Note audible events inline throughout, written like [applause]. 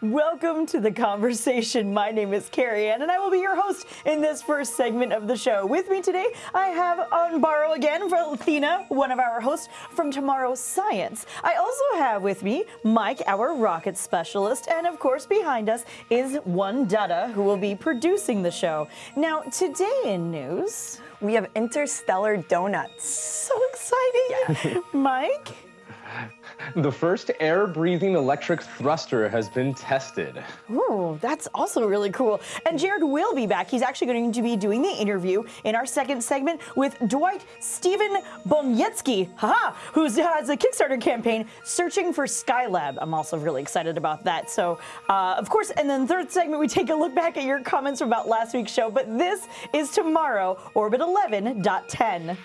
Welcome to the conversation. My name is Carrie Ann, and I will be your host in this first segment of the show. With me today, I have on borrow again for Athena, one of our hosts from Tomorrow Science. I also have with me Mike, our rocket specialist, and of course, behind us is one Dada, who will be producing the show. Now, today in news, we have interstellar donuts. So exciting! Yeah. [laughs] Mike. [laughs] The first air-breathing electric thruster has been tested. Ooh, that's also really cool. And Jared will be back. He's actually going to be doing the interview in our second segment with Dwight Stephen Boniecki, haha, who has a Kickstarter campaign searching for Skylab. I'm also really excited about that. So, uh, of course, and then third segment, we take a look back at your comments from about last week's show. But this is tomorrow, Orbit 11.10.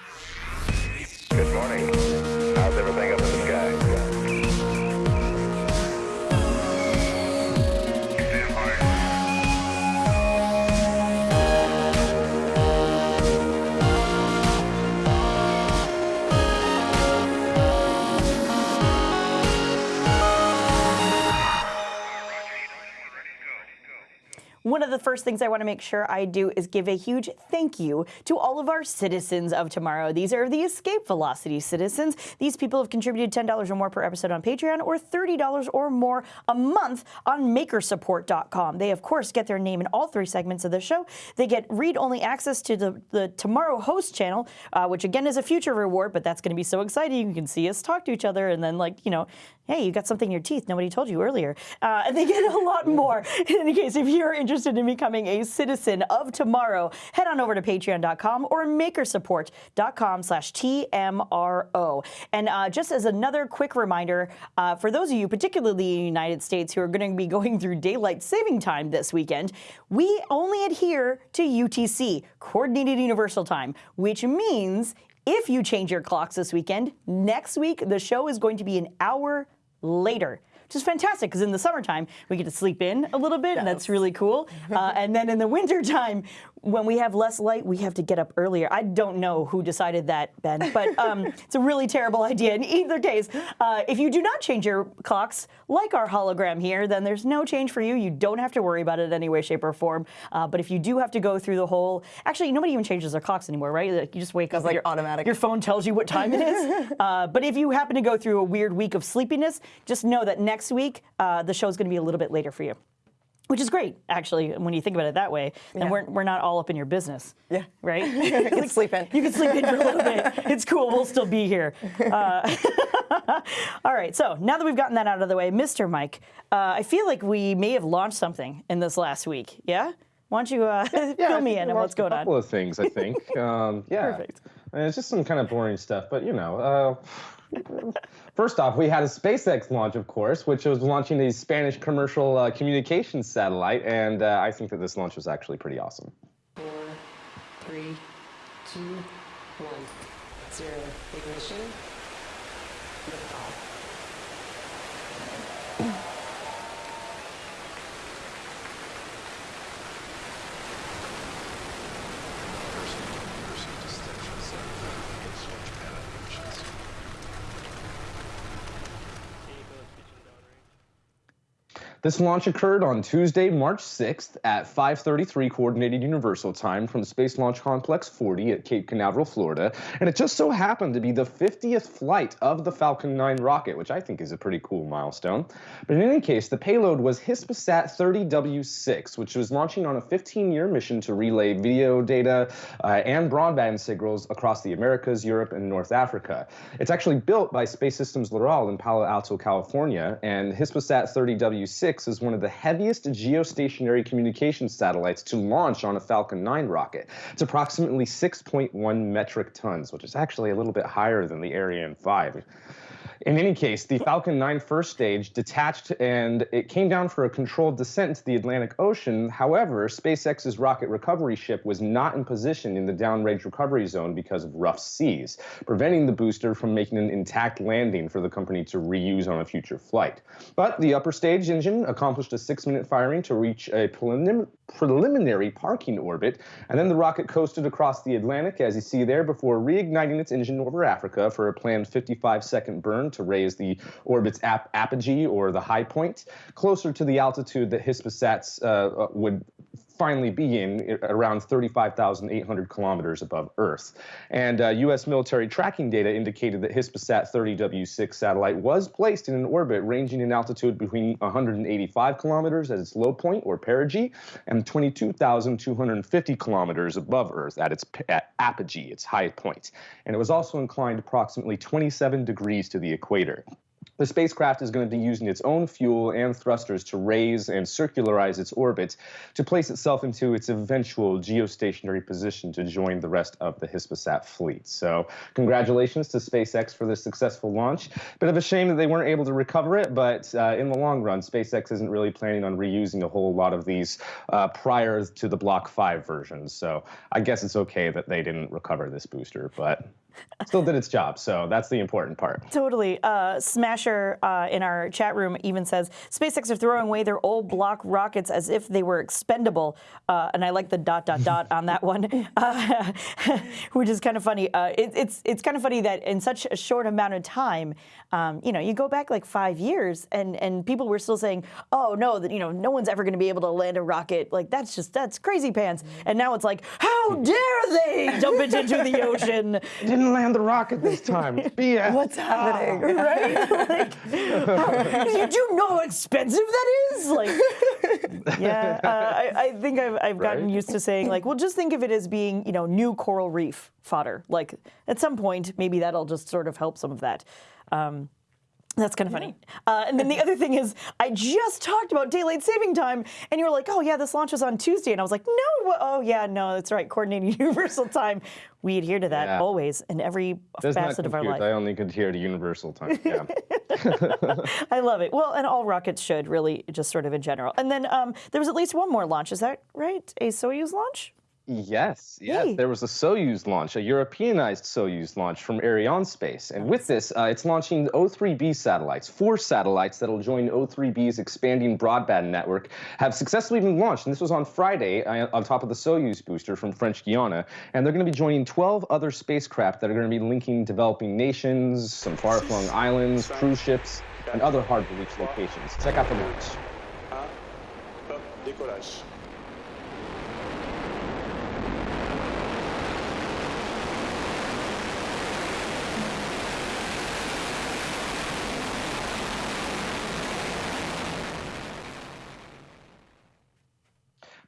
Good morning. One of the first things I want to make sure I do is give a huge thank you to all of our citizens of tomorrow. These are the Escape Velocity citizens. These people have contributed $10 or more per episode on Patreon or $30 or more a month on makersupport.com. They, of course, get their name in all three segments of the show. They get read-only access to the, the Tomorrow Host channel, uh, which again is a future reward, but that's going to be so exciting. You can see us talk to each other and then, like, you know, hey, you got something in your teeth nobody told you earlier. Uh, and they get a lot more. [laughs] In any case, if you're interested in becoming a citizen of tomorrow, head on over to patreon.com or makersupport.com slash TMRO. And uh, just as another quick reminder, uh, for those of you, particularly in the United States, who are going to be going through daylight saving time this weekend, we only adhere to UTC, Coordinated Universal Time, which means if you change your clocks this weekend, next week the show is going to be an hour later which is fantastic because in the summertime we get to sleep in a little bit, yes. and that's really cool. Uh, and then in the wintertime, when we have less light, we have to get up earlier. I don't know who decided that, Ben, but [laughs] um, it's a really terrible idea. In either case, uh, if you do not change your clocks, like our hologram here, then there's no change for you. You don't have to worry about it in any way, shape, or form. Uh, but if you do have to go through the whole, actually, nobody even changes their clocks anymore, right? Like, you just wake up, like your, automatic. Your phone tells you what time it is. [laughs] uh, but if you happen to go through a weird week of sleepiness, just know that next week uh, the show is going to be a little bit later for you. Which is great, actually, when you think about it that way. Then yeah. we're, we're not all up in your business. Yeah. Right? [laughs] you can sleep in. You can sleep in for a little bit. [laughs] It's cool. We'll still be here. Uh, [laughs] all right. So now that we've gotten that out of the way, Mr. Mike, uh, I feel like we may have launched something in this last week. Yeah? Why don't you uh, yeah, fill me in on what's going on? A couple on? of things, I think. um, yeah. Perfect. it's just some kind of boring stuff, but you know. Uh, First off, we had a SpaceX launch, of course, which was launching a Spanish commercial uh, communications satellite, and uh, I think that this launch was actually pretty awesome. Four, three, two, one, zero. Ignition. This launch occurred on Tuesday, March 6th at 5:33 Coordinated Universal Time from Space Launch Complex 40 at Cape Canaveral, Florida, and it just so happened to be the 50th flight of the Falcon 9 rocket, which I think is a pretty cool milestone. But in any case, the payload was Hispasat 30W6, which was launching on a 15-year mission to relay video data uh, and broadband signals across the Americas, Europe, and North Africa. It's actually built by Space Systems Loral in Palo Alto, California, and Hispasat 30W6 6 is one of the heaviest geostationary communication satellites to launch on a Falcon 9 rocket. It's approximately 6.1 metric tons, which is actually a little bit higher than the Ariane 5. In any case, the Falcon 9 first stage detached and it came down for a controlled descent into the Atlantic Ocean. However, SpaceX's rocket recovery ship was not in position in the downrange recovery zone because of rough seas, preventing the booster from making an intact landing for the company to reuse on a future flight. But the upper stage engine accomplished a six-minute firing to reach a prelim preliminary parking orbit, and then the rocket coasted across the Atlantic, as you see there, before reigniting its engine over Africa for a planned 55-second burn to raise the orbit's ap- apogee or the high point closer to the altitude that Hispasats uh, would finally be in around 35,800 kilometers above Earth. And uh, U.S. military tracking data indicated that Hispasat 30W6 satellite was placed in an orbit ranging in altitude between 185 kilometers at its low point, or perigee, and 22,250 kilometers above Earth at its at apogee, its high point. And it was also inclined approximately 27 degrees to the equator. The spacecraft is going to be using its own fuel and thrusters to raise and circularize its orbit to place itself into its eventual geostationary position to join the rest of the Hispasat fleet. So, congratulations to SpaceX for this successful launch. Bit of a shame that they weren't able to recover it, but uh, in the long run, SpaceX isn't really planning on reusing a whole lot of these uh, prior to the Block 5 versions. So, I guess it's okay that they didn't recover this booster, but still did its job. So that's the important part. Totally. Uh, Smasher uh, in our chat room even says SpaceX are throwing away their old block rockets as if they were expendable. Uh, and I like the dot dot dot on that one, uh, [laughs] which is kind of funny. Uh, it, it's it's kind of funny that in such a short amount of time, um, you know, you go back like five years, and and people were still saying, oh no, that you know, no one's ever going to be able to land a rocket. Like that's just that's crazy pants. And now it's like, how dare they dump it into the ocean? [laughs] Didn't land the rocket this [laughs] time. It's BS. What's happening? right? [laughs] Like, you do know how expensive that is? Like, [laughs] yeah, uh, I, I think I've, I've gotten Right. used to saying like, well, just think of it as being, you know, new coral reef fodder. Like, at some point, maybe that'll just sort of help some of that. Um, that's kind of funny. Uh, and then the other thing is, I just talked about daylight saving time, and you were like, "Oh yeah, this launch was on Tuesday," and I was like, "No, oh yeah, no, that's right, coordinating universal time. We adhere to that Yeah. always in every Does facet of our life." I only could hear the universal time. Yeah. [laughs] I love it. Well, and all rockets should really, just sort of in general. And then um, there was at least one more launch. Is that right? A Soyuz launch? Yes, yes. Yay. There was a Soyuz launch, a Europeanized Soyuz launch from Arianespace. And with this, uh, it's launching O3B satellites. Four satellites that'll join O3B's expanding broadband network have successfully been launched. And this was on Friday uh, on top of the Soyuz booster from French Guiana. And they're going to be joining 12 other spacecraft that are going to be linking developing nations, some far flung islands, cruise ships, and other hard to reach locations. Check out the launch.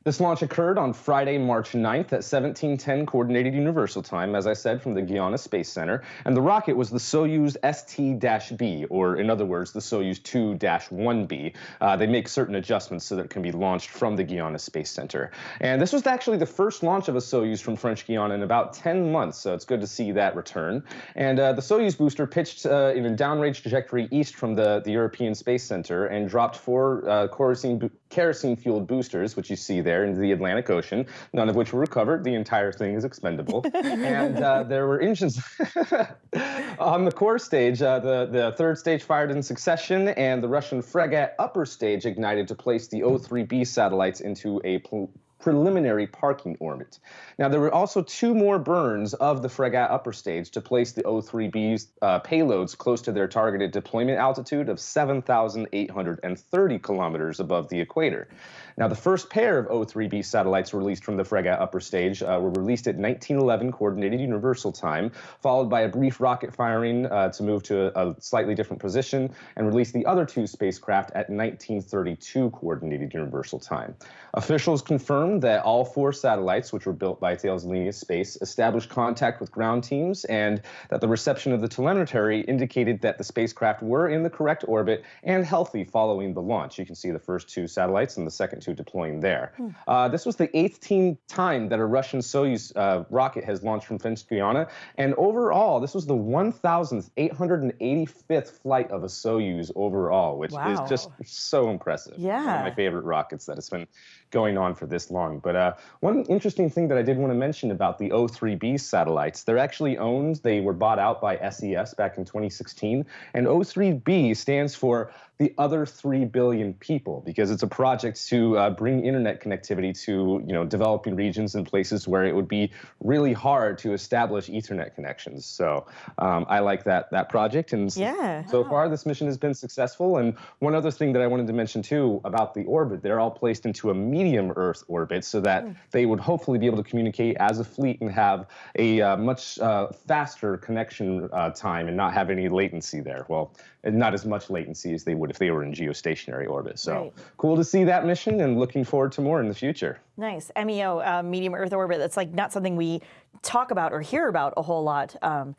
This launch occurred on Friday, March 9th at 1710 Coordinated Universal Time, as I said, from the Guiana Space Center. And the rocket was the Soyuz ST-B, or in other words, the Soyuz 2-1B. Uh, they make certain adjustments so that it can be launched from the Guiana Space Center. And this was actually the first launch of a Soyuz from French Guiana in about 10 months, so it's good to see that return. And uh, the Soyuz booster pitched uh, in a downrange trajectory east from the, the European Space Center and dropped four uh, kerosene, kerosene-fueled boosters, which you see there, into the Atlantic Ocean, none of which were recovered. The entire thing is expendable. and uh, [laughs] there were engines [laughs] on the core stage. Uh, the, the third stage fired in succession, and the Russian Fregat upper stage ignited to place the O-3B satellites into a preliminary parking orbit. Now, there were also two more burns of the Fregat upper stage to place the O-3B's uh, payloads close to their targeted deployment altitude of 7,830 kilometers above the equator. Now, the first pair of O-3B satellites released from the Fregat upper stage uh, were released at 1911 Coordinated Universal Time, followed by a brief rocket firing uh, to move to a, a slightly different position, and release the other two spacecraft at 1932 Coordinated Universal Time. Officials confirmed that all four satellites, which were built by Thales Alenia Space, established contact with ground teams, and that the reception of the telemetry indicated that the spacecraft were in the correct orbit and healthy following the launch. You can see the first two satellites and the second two deploying there. Uh, this was the 18th time that a Russian Soyuz uh, rocket has launched from French Guiana, and overall, this was the 1,885th flight of a Soyuz overall, which Wow. is just so impressive. Yeah. One of my favorite rockets that has been going on for this long. But uh, one interesting thing that I did want to mention about the O3B satellites, they're actually owned, they were bought out by SES back in 2016, and O3B stands for the other 3 billion people because it's a project to uh, bring internet connectivity to you know developing regions and places where it would be really hard to establish ethernet connections so um, i like that that project and Yeah. so far this mission has been successful and one other thing that i wanted to mention too about the orbit they're all placed into a medium earth orbit so that they would hopefully be able to communicate as a fleet and have a uh, much uh, faster connection uh, time and not have any latency there well not as much latency as they would if they were in geostationary orbit so Right. cool to see that mission and looking forward to more in the future Nice. MEO, uh, medium Earth orbit. That's like not something we talk about or hear about a whole lot. Um,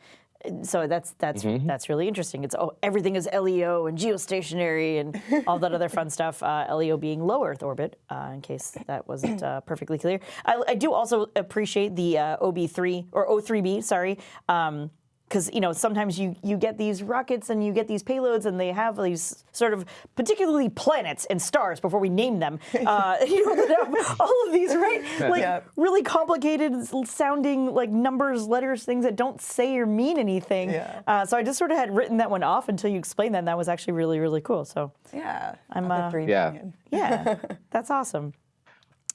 so that's that's that's really interesting. It's oh, everything is LEO and geostationary and all that other fun [laughs] stuff. Uh, LEO being low Earth orbit, uh, in case that wasn't uh, perfectly clear. I, I do also appreciate the uh, OB3 or O3B. Sorry. Um, because you know sometimes you you get these rockets and you get these payloads and they have these sort of particularly planets and stars before we name them [laughs] uh, [laughs] you know that have all of these right [laughs] like Yeah. really complicated sounding like numbers letters things that don't say or mean anything Yeah. uh, so I just sort of had written that one off until you explained that and that was actually really really cool so Yeah. I'm, of uh, three Yeah. billion. yeah, that's awesome.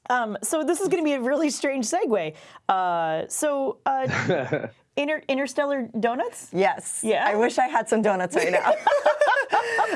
Um, so this is going to be a really strange segue. Uh, so uh, inter- interstellar donuts. Yes. Yeah? I wish I had some donuts right now. [laughs]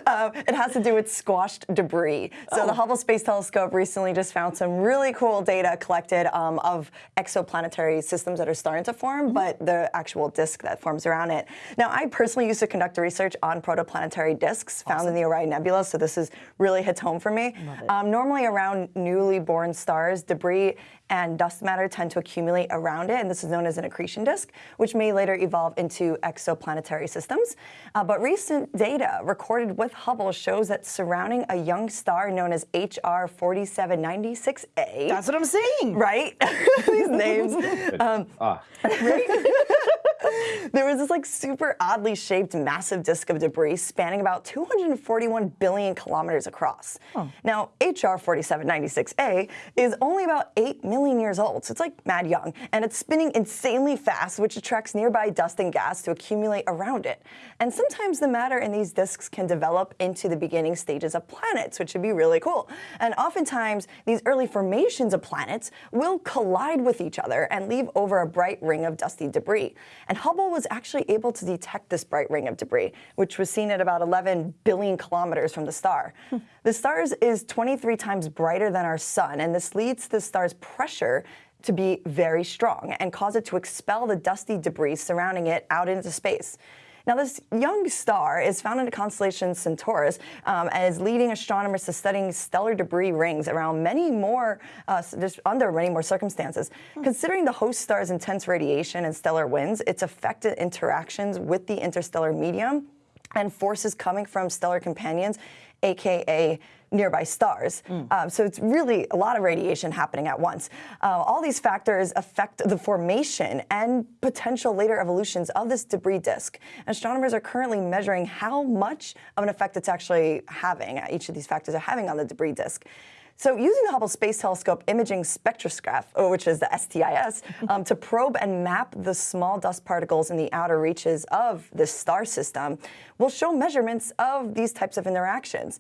um, it has to do with squashed debris. So Oh. the Hubble Space Telescope recently just found some really cool data collected um, of exoplanetary systems that are starting to form, Mm-hmm. but the actual disk that forms around it. Now, I personally used to conduct research on protoplanetary disks found in the Orion Nebula, so this is really hits home for me. Um, normally, around newly born stars, debris and dust matter tend to accumulate around it, and this is known as an accretion disk, which may later evolve into exoplanetary systems. Uh, but recent data recorded with Hubble shows that surrounding a young star known as HR 4796A, That's what I'm saying. right? [laughs] These names. [laughs] Um, ah [laughs] there was this like super oddly shaped massive disk of debris spanning about 241 billion kilometers across. Now, HR 4796A is only about 8 million years old, so it's like mad young, and it's spinning insanely fast, which attracts nearby dust and gas to accumulate around it. And sometimes the matter in these disks can develop into the beginning stages of planets, which would be really cool. And oftentimes, these early formations of planets will collide with each other and leave over a bright ring of dusty debris. And Hubble was actually able to detect this bright ring of debris, which was seen at about 11 billion kilometers from the star. Hmm. the star is 23 times brighter than our sun, and this leads the star's pressure to be very strong and cause it to expel the dusty debris surrounding it out into space. Now, this young star is found in the constellation Centaurus um, and is leading astronomers to studying stellar debris rings around many more, uh, under many more circumstances. Considering the host star's intense radiation and stellar winds, its affected interactions with the interstellar medium, and forces coming from stellar companions, aka nearby stars. Um, so it's really a lot of radiation happening at once. Uh, all these factors affect the formation and potential later evolutions of this debris disk. Astronomers are currently measuring how much of an effect it's actually having, uh, each of these factors are having on the debris disk. So, using the Hubble Space Telescope Imaging Spectroscopy, which is the STIS, [laughs] um, to probe and map the small dust particles in the outer reaches of the star system, will show measurements of these types of interactions.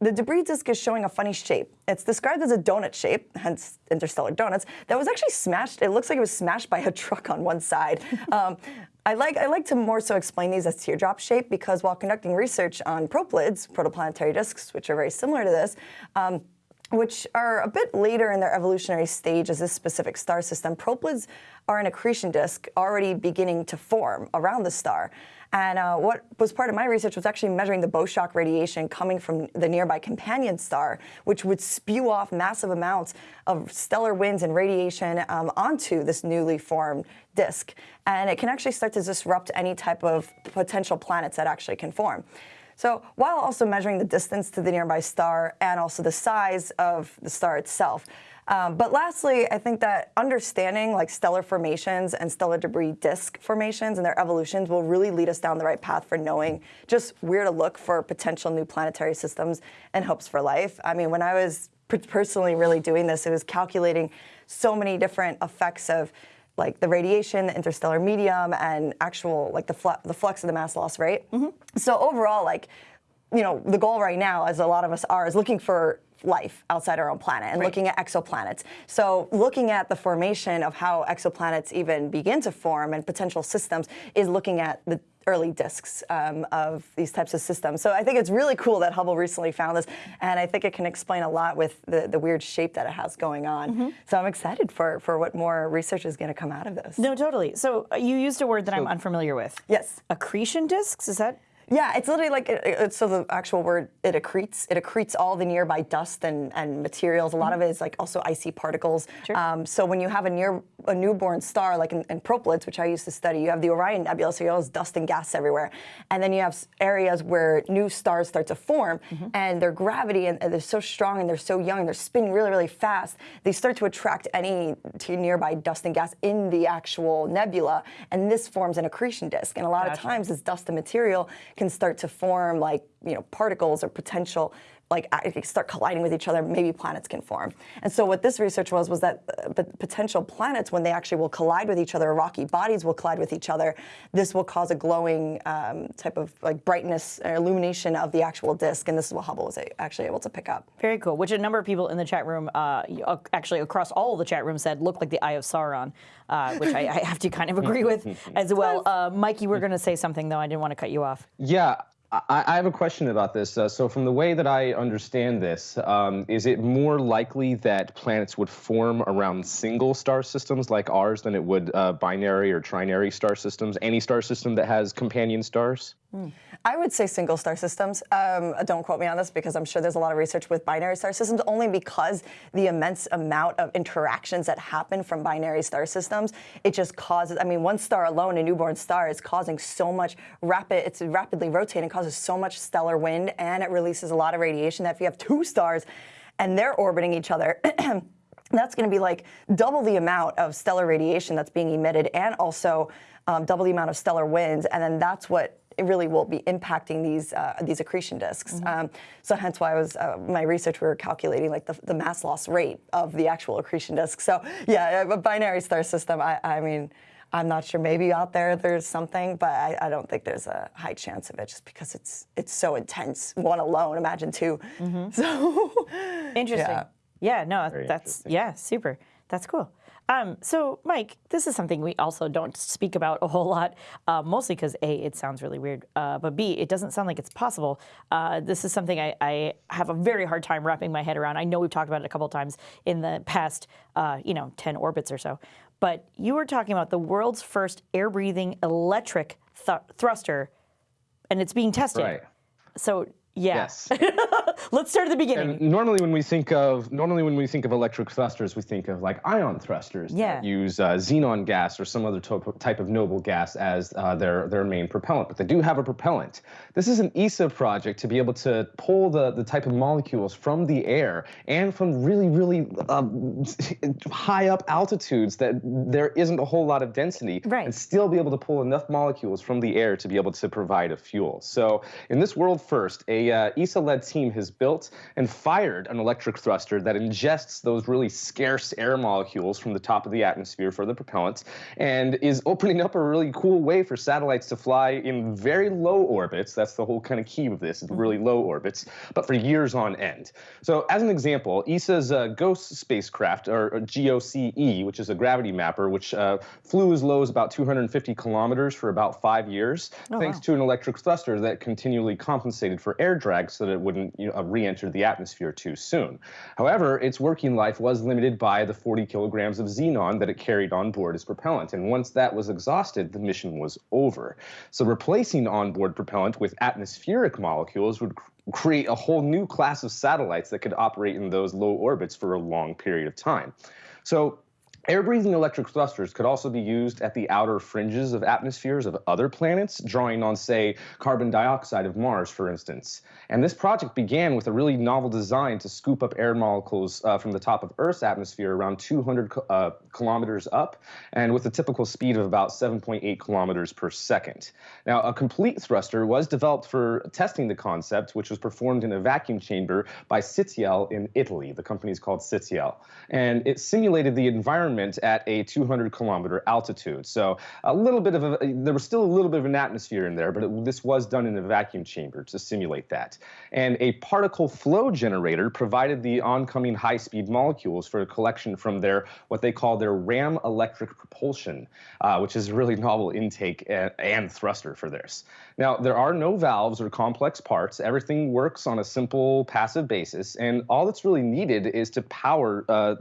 The debris disk is showing a funny shape. It's described as a donut shape, hence interstellar donuts, that was actually smashed. It looks like it was smashed by a [laughs] truck on one side. Um, I like I like to more so explain these as teardrop shape because while conducting research on proplyds, protoplanetary disks, which are very similar to this, um, which are a bit later in their evolutionary stage as this specific star system, proplyds are an accretion disk already beginning to form around the star. And uh, what was part of my research was actually measuring the bow shock radiation coming from the nearby companion star, which would spew off massive amounts of stellar winds and radiation um, onto this newly formed disk. And it can actually start to disrupt any type of potential planets that actually can form. So while also measuring the distance to the nearby star and also the size of the star itself. Um, but lastly, I think that understanding like stellar formations and stellar debris disk formations and their evolutions will really lead us down the right path for knowing just where to look for potential new planetary systems and hopes for life. I mean, when I was personally really doing this, it was calculating so many different effects of like the radiation, the interstellar medium, and actual like the, flu- the flux of the mass loss rate. So overall, like you know, the goal right now, as a lot of us are, is looking for life outside our own planet and looking at exoplanets. So looking at the formation of how exoplanets even begin to form and potential systems is looking at the early disks um, of these types of systems. So I think it's really cool that Hubble recently found this, and I think it can explain a lot with the, the weird shape that it has going on. So I'm excited for, for what more research is going to come out of this. No, totally. So uh, you used a word that I'm unfamiliar with. Yes. Accretion disks? Is that? Yeah, it's literally like, it, it- so the actual word, it accretes. It accretes all the nearby dust and, and materials. A lot of it is like also icy particles. Sure. Um, so when you have a near a newborn star, like in, in Proplyds, which I used to study, you have the Orion Nebula, so you have all this dust and gas everywhere. And then you have areas where new stars start to form, and their gravity, and, and they're so strong, and they're so young, and they're spinning really, really fast, they start to attract any to nearby dust and gas in the actual nebula, and this forms an accretion disk. And a lot of times, this dust and material can start to form like you know particles or potential like start colliding with each other maybe planets can form and so what this research was was that uh, potential planets when they actually will collide with each other rocky bodies will collide with each other this will cause a glowing um, type of like brightness or illumination of the actual disk and this is what hubble was actually able to pick up Very cool. Which a number of people in the chat room, uh, uh, actually across all of the chat rooms, said looked like the Eye of Sauron, uh, which I, I have to kind of [laughs] agree with [laughs] as well. Uh, Mike, you were going to say something though. I didn't want to cut you off. Yeah, I, I have a question about this. Uh, so, from the way that I understand this, um, is it more likely that planets would form around single star systems like ours than it would uh, binary or trinary star systems? Any star system that has companion stars? I would say single star systems. Um, don't quote me on this because I'm sure there's a lot of research with binary star systems, only because the immense amount of interactions that happen from binary star systems, it just causes, I mean, one star alone, a newborn star, is causing so much rapid, it's rapidly rotating, causes so much stellar wind, and it releases a lot of radiation that if you have two stars and they're orbiting each other, [clears throat] that's going to be like double the amount of stellar radiation that's being emitted and also um, double the amount of stellar winds. And then that's what really will be impacting these uh, these accretion disks. Um, so hence why I was uh, my research we were calculating like the, the mass loss rate of the actual accretion disk. So yeah, a binary star system. I, I mean. I'm not sure. Maybe out there there's something, but I, I don't think there's a high chance of it, just because it's it's so intense. One alone, imagine 2 [laughs] So Interesting. Yeah. Yeah, no, Very that's yeah, super. That's cool. Um, so, Mike, this is something we also don't speak about a whole lot, uh, mostly because a it sounds really weird, uh, but b it doesn't sound like it's possible. Uh, this is something I, I have a very hard time wrapping my head around. I know we've talked about it a couple of times in the past, uh, you know, ten orbits or so, but you were talking about the world's first air-breathing electric th- thruster, and it's being tested. Right. So, yeah. Yes. [laughs] Let's start at the beginning. And normally, when we think of normally when we think of electric thrusters, we think of like ion thrusters Yeah. that use uh, xenon gas or some other type of noble gas as uh, their their main propellant. But they do have a propellant. This is an ESA project to be able to pull the the type of molecules from the air and from really really um, [laughs] high up altitudes that there isn't a whole lot of density, Right. and still be able to pull enough molecules from the air to be able to provide a fuel. So in this world first, a uh, ESA-led team has built and fired an electric thruster that ingests those really scarce air molecules from the top of the atmosphere for the propellant, and is opening up a really cool way for satellites to fly in very low orbits. That's the whole kind of key of this, really low orbits, but for years on end. So as an example, ESA's uh, GOES spacecraft, or, or GOCE, which is a gravity mapper, which uh, flew as low as about 250 kilometers for about five years, thanks wow. to an electric thruster that continually compensated for air drag so that it wouldn't you know, uh, re-enter the atmosphere too soon. However, its working life was limited by the 40 kilograms of xenon that it carried on board as propellant, and once that was exhausted, the mission was over. So replacing onboard propellant with atmospheric molecules would create a whole new class of satellites that could operate in those low orbits for a long period of time. So Air-breathing electric thrusters could also be used at the outer fringes of atmospheres of other planets, drawing on, say, carbon dioxide of Mars, for instance. And this project began with a really novel design to scoop up air molecules uh, from the top of Earth's atmosphere around 200 uh, kilometers up, and with a typical speed of about 7.8 kilometers per second. Now, a complete thruster was developed for testing the concept, which was performed in a vacuum chamber by SITAEL in Italy. The company is called SITAEL. And it simulated the environment environment at a 200 kilometer altitude. So a little bit of a, there was still a little bit of an atmosphere in there, but it, this was done in a vacuum chamber to simulate that. And a particle flow generator provided the oncoming high-speed molecules for a collection from their what they call their ram electric propulsion, uh, which is a really [laughs] novel intake and, and thruster for this. Now there are no valves or complex parts. Everything works on a simple passive basis, and all that's really needed is to power. Uh,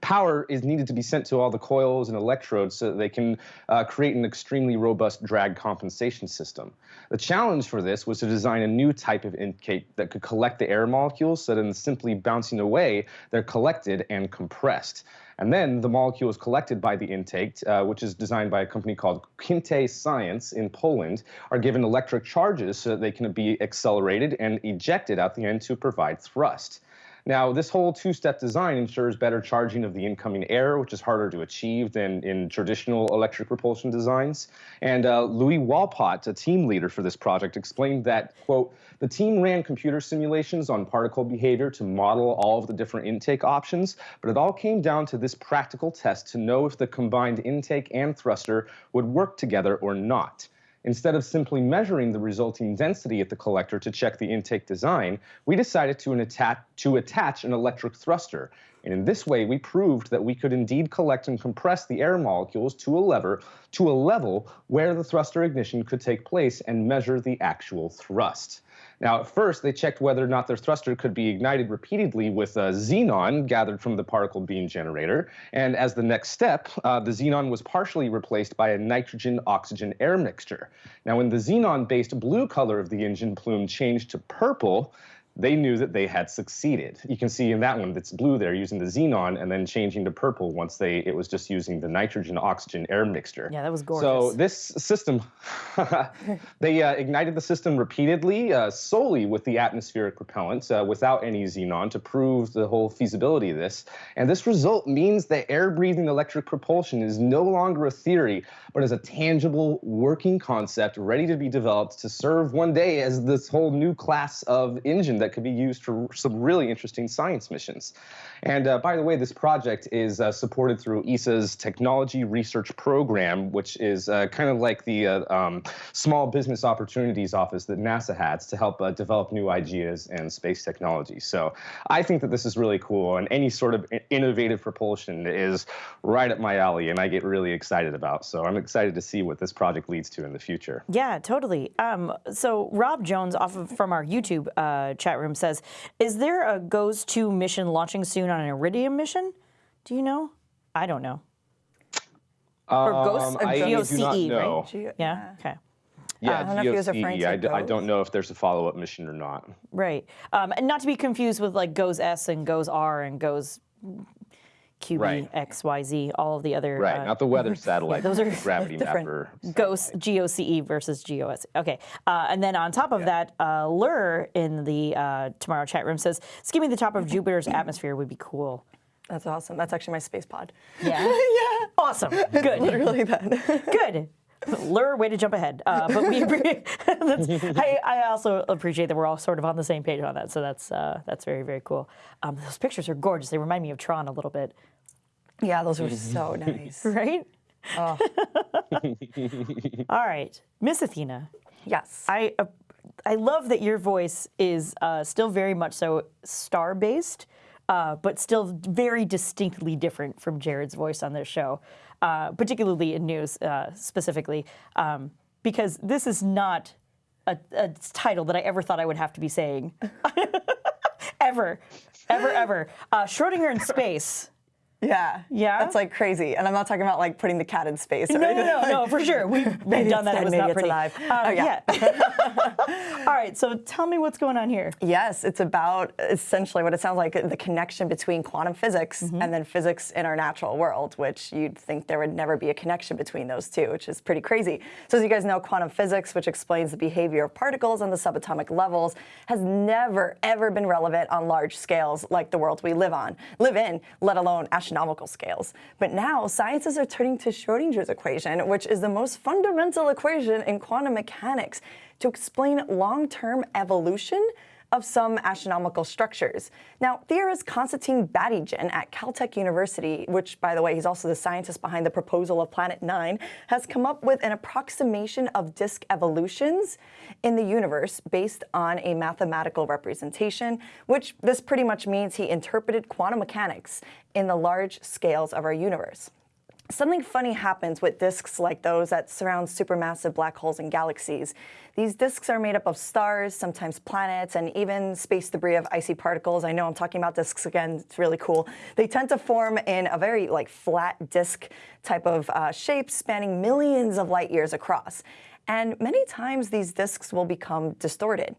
power is needed to be sent to all the coils and electrodes so that they can uh, create an extremely robust drag compensation system. The challenge for this was to design a new type of intake that could collect the air molecules so that in simply bouncing away, they're collected and compressed. And then the molecule is collected by the intake, uh, which is designed by a company called QuinteScience in Poland, are given electric charges so that they can be accelerated and ejected at the end to provide thrust. Now, this whole two-step design ensures better charging of the incoming air, which is harder to achieve than in traditional electric propulsion designs. And uh, Louis Walpot, a team leader for this project, explained that, quote, the team ran computer simulations on particle behavior to model all of the different intake options, but it all came down to this practical test to know if the combined intake and thruster would work together or not. Instead of simply measuring the resulting density at the collector to check the intake design, we decided to, attach, to attach an electric thruster. And in this way, we proved that we could indeed collect and compress the air molecules to a, lever, to a level where the thruster ignition could take place and measure the actual thrust. Now, at first, they checked whether or not their thruster could be ignited repeatedly with a xenon gathered from the particle beam generator. And as the next step, uh, the xenon was partially replaced by a nitrogen-oxygen air mixture. Now, when the xenon-based blue color of the engine plume changed to purple, they knew that they had succeeded. You can see in that one that's blue there using the xenon and then changing to purple once they it was just using the nitrogen oxygen air mixture. Yeah, that was gorgeous. So this system, [laughs] they uh, ignited the system repeatedly, uh, solely with the atmospheric propellant, uh, without any xenon, to prove the whole feasibility of this. And this result means that air-breathing electric propulsion is no longer a theory, but is a tangible working concept ready to be developed to serve one day as this whole new class of engine that could be used for some really interesting science missions. And uh, by the way, this project is uh, supported through ESA's Technology Research Program, which is uh, kind of like the uh, um, Small Business Opportunities Office that NASA has to help uh, develop new ideas and space technology. So I think that this is really cool, and any sort of innovative propulsion is right up my alley, and I get really excited about. So I'm excited to see what this project leads to in the future. Yeah, totally. Um, so Rob Jones, off of from our YouTube uh, chat room, says, "Is there a GOES 2 mission launching soon on an Iridium mission? Do you know? I don't know. Or Ghost, Um, I do not GOCE, know. right? Yeah. Okay. Yeah, I don't know if he was GOCE. referring to I, d- I GOES. don't know if there's a follow-up mission or not. Right. Um, and not to be confused with like Goes S and Goes R and Goes QB, Right. X, Y, Z, all of the other. Right, uh, not the weather [laughs] satellite. those are [laughs] gravity [laughs] different. mapper. Ghost GOCE versus GOS. Okay. Uh, and then on top of that, uh, Lur in the uh, Tomorrow chat room says, skimming the top of Jupiter's [clears throat] atmosphere would be cool. That's awesome. That's actually my space pod. Yeah. yeah. Awesome. Good. Literally that. Good. Lure, way to jump ahead. Uh, but we [laughs] I, I also appreciate that we're all sort of on the same page on that. So that's uh, that's very very cool. Um, those pictures are gorgeous. They remind me of Tron a little bit, yeah, those were so [laughs] nice. right? Oh, [laughs] All right, Miss Athena. yes. I uh, I love that your voice is uh, still very much so star based, uh, but still very distinctly different from Jared's voice on this show, uh, particularly in news uh, specifically, um, because this is not a, a title that I ever thought I would have to be saying, [laughs] ever, ever, ever. Uh, Schrodinger in [laughs] space. Yeah. Yeah? That's like crazy. And I'm not talking about like putting the cat in space. Or No, no, no, no, for sure. We've, [laughs] done that. It dead, was maybe not pretty. alive. Um, Oh, yeah. yeah. [laughs] All right. So tell me what's going on here. Yes, it's about essentially what it sounds like the connection between quantum physics Mm-hmm. and then physics in our natural world, which you'd think there would never be a connection between those two, which is pretty crazy. So, as you guys know, quantum physics, which explains the behavior of particles on the subatomic levels, has never, ever been relevant on large scales like the world we live on, live in, let alone astronomical scales. But now, scientists are turning to Schrodinger's equation, which is the most fundamental equation in quantum mechanics to explain long-term evolution of some astronomical structures. Now, theorist Konstantin Batygin at Caltech University, which, by the way, he's also the scientist behind the proposal of Planet Nine, has come up with an approximation of disk evolutions in the universe based on a mathematical representation, which this pretty much means he interpreted quantum mechanics in the large scales of our universe. Something funny happens with disks like those that surround supermassive black holes and galaxies. These disks are made up of stars, sometimes planets, and even space debris of icy particles. I know I'm talking about disks again, it's really cool. They tend to form in a very like flat disk type of uh, shape spanning millions of light years across. And many times these disks will become distorted.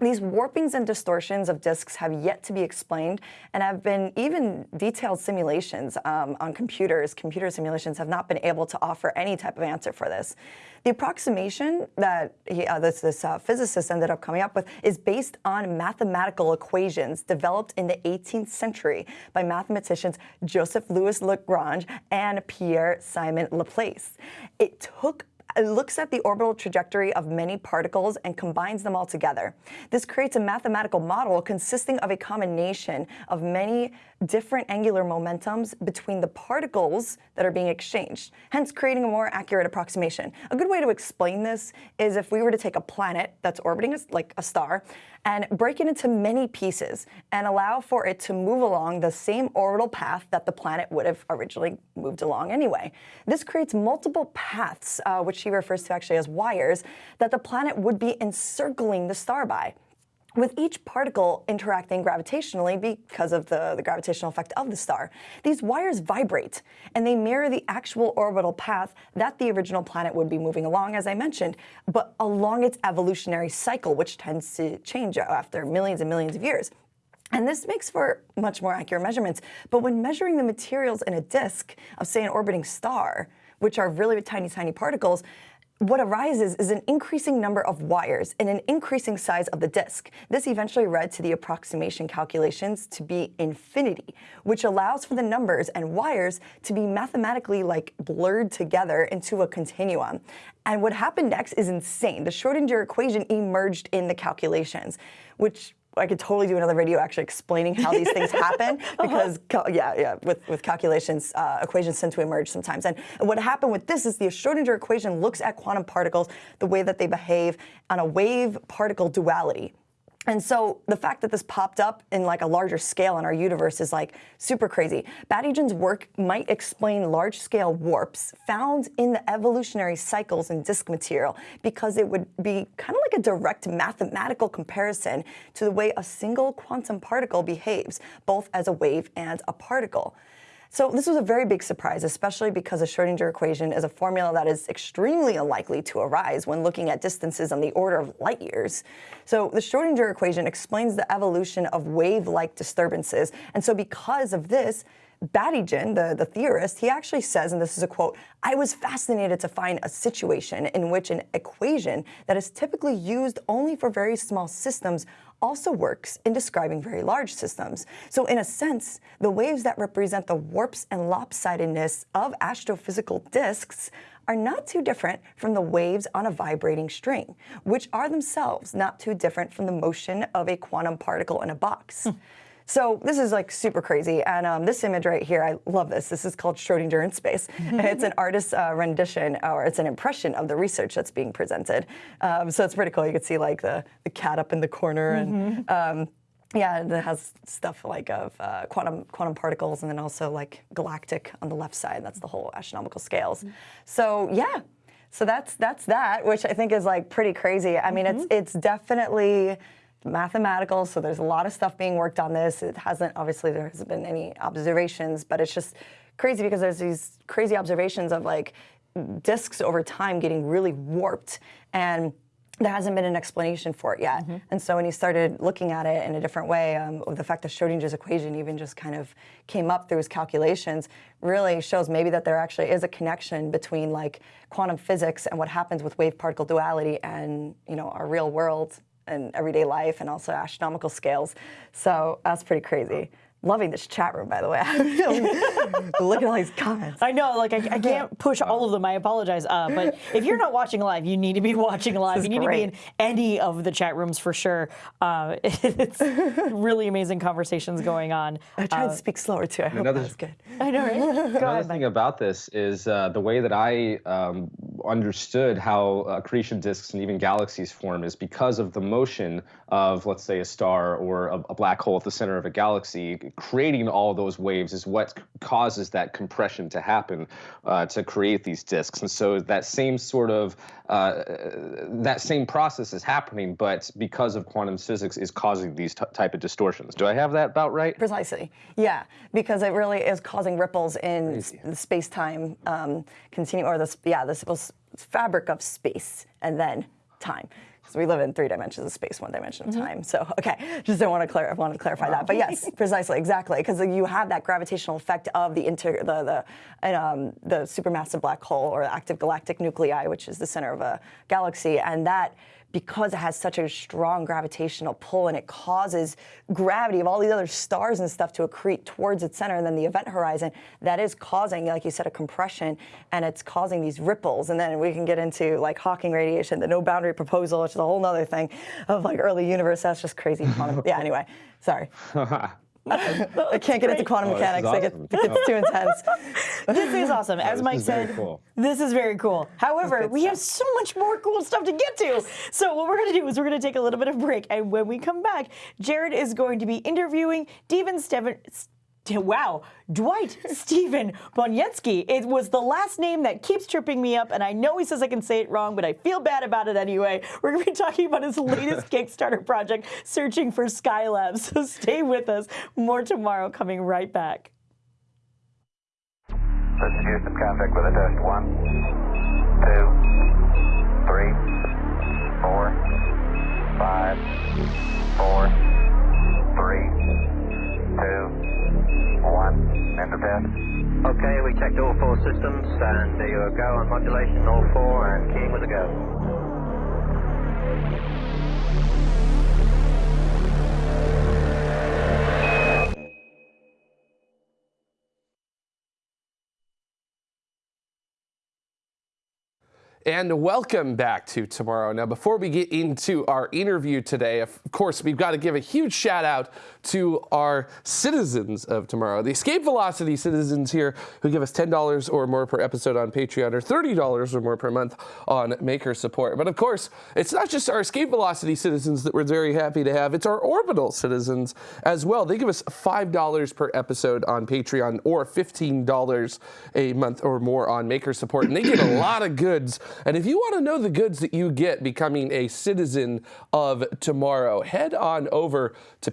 These warpings and distortions of disks have yet to be explained and have been even detailed simulations um, on computers. Computer simulations have not been able to offer any type of answer for this. The approximation that he, uh, this, this uh, physicist ended up coming up with is based on mathematical equations developed in the 18th century by mathematicians Joseph Louis Lagrange and Pierre Simon Laplace. It took looks at the orbital trajectory of many particles and combines them all together. This creates a mathematical model consisting of a combination of many different angular momentums between the particles that are being exchanged, hence creating a more accurate approximation. A good way to explain this is if we were to take a planet that's orbiting a, like a star and break it into many pieces and allow for it to move along the same orbital path that the planet would have originally moved along anyway. This creates multiple paths, uh, which he refers to actually as wires, that the planet would be encircling the star by with each particle interacting gravitationally because of the, the, gravitational effect of the star. These wires vibrate, and they mirror the actual orbital path that the original planet would be moving along, as I mentioned, but along its evolutionary cycle, which tends to change after millions and millions of years. And this makes for much more accurate measurements. But when measuring the materials in a disk of, say, an orbiting star, which are really tiny, tiny particles, what arises is an increasing number of wires and an increasing size of the disk. This eventually led to the approximation calculations to be infinity, which allows for the numbers and wires to be mathematically like blurred together into a continuum. And what happened next is insane. The Schrodinger equation emerged in the calculations, which I could totally do another video actually explaining how these things [laughs] happen uh-huh. because uh -huh. yeah, yeah, with, with calculations, uh, equations tend to emerge sometimes. And, and what happened with this is the Schrodinger equation looks at quantum particles, the way that they behave on a wave-particle duality. And so the fact that this popped up in like a larger scale in our universe is like super crazy. Batygin's work might explain large-scale warps found in the evolutionary cycles in disk material because it would be kind of like a direct mathematical comparison to the way a single quantum particle behaves, both as a wave and a particle. So this was a very big surprise, especially because the Schrodinger equation is a formula that is extremely unlikely to arise when looking at distances on the order of light years. So the Schrodinger equation explains the evolution of wave-like disturbances. And so because of this, Batygin, the, the theorist, he actually says, and this is a quote, I was fascinated to find a situation in which an equation that is typically used only for very small systems also works in describing very large systems. So in a sense, the waves that represent the warps and lopsidedness of astrophysical disks are not too different from the waves on a vibrating string, which are themselves not too different from the motion of a quantum particle in a box. Hmm. So this is like super crazy. And um, this image right here, I love this. This is called Schrodinger in space. [laughs] it's an artist's uh, rendition, or it's an impression of the research that's being presented. Um, so it's pretty cool. You can see like the, the cat up in the corner and mm -hmm. um, yeah, it has stuff like of uh, quantum quantum particles, and then also like galactic on the left side. That's the whole astronomical scales. Mm -hmm. So yeah, so that's that's that, which I think is like pretty crazy. I mean, mm -hmm. it's mm-hmm. it's definitely mathematical, so there's a lot of stuff being worked on this. It hasn't, obviously there hasn't been any observations, but it's just crazy because there's these crazy observations of like disks over time getting really warped and there hasn't been an explanation for it yet. Mm -hmm. And so when he started looking at it in a different way, um, the fact that Schrodinger's equation even just kind of came up through his calculations really shows maybe that there actually is a connection between like quantum physics and what happens with wave particle duality and you know our real world and everyday life and also astronomical scales. So that's pretty crazy. Loving this chat room, by the way. [laughs] Look at all these comments. I know, like I, I [laughs] can't push all of them. I apologize. Uh, but [laughs] if you're not watching live, you need to be watching live. You need to be in any of the chat rooms for sure. Uh, it's really amazing conversations going on. I tried to speak slower too. I hope another- that was good. I know, right? Go Another ahead, thing Mike. about this is uh, the way that I um, understood how uh, accretion disks and even galaxies form is because of the motion of, let's say, a star or a, a black hole at the center of a galaxy. Creating all those waves is what causes that compression to happen uh, to create these disks. And so that same sort of uh, that same process is happening, but because of quantum physics, is causing these t- type of distortions. Do I have that about right? Precisely. Yeah, because it really is causing ripples in the space-time um, continuum, or the yeah, the fabric of space and then time. Because we live in three dimensions of space, one dimension of time. So okay, [laughs] just don't want to clar- wanted to clarify that. But yes, precisely, exactly, because you have that gravitational effect of the inter the the and, um, the supermassive black hole or active galactic nuclei, which is the center of a galaxy, and that because it has such a strong gravitational pull and it causes gravity of all these other stars and stuff to accrete towards its center and then the event horizon, that is causing, like you said, a compression and it's causing these ripples. And then we can get into like Hawking radiation, the no boundary proposal, which is a whole nother thing of like early universe. That's just crazy. [laughs] yeah, anyway, sorry. [laughs] I can't get into quantum Oh, mechanics. I get, awesome. it gets too intense. [laughs] This is awesome. As Mike said, cool. this is very cool. However, we have so much more cool stuff to get to. So what we're going to do is we're going to take a little bit of break, and when we come back, Jared is going to be interviewing Steven Steven. Wow, Dwight [laughs] Stephen Boniecki. It was the last name that keeps tripping me up, and I know he says I can say it wrong, but I feel bad about it anyway. [laughs] We're going to be talking about his latest [laughs] Kickstarter project, Searching for Skylab. So stay with us. More tomorrow, coming right back. This is Houston, contact with a test. One, two, three, four, five, four, three, two, one. End of test. Okay, we checked all four systems, and there you go on modulation, all four, and keying with a go. And welcome back to Tomorrow. Now, before we get into our interview today, of course, we've got to give a huge shout out to our citizens of Tomorrow, the Escape Velocity citizens here who give us $10 or more per episode on Patreon or $30 or more per month on Maker support. But of course, it's not just our Escape Velocity citizens that we're very happy to have, it's our Orbital citizens as well. They give us $5 per episode on Patreon or $15 a month or more on Maker support. And they get a [clears throat] lot of goods. And if you want to know the goods that you get becoming a citizen of tomorrow, head on over to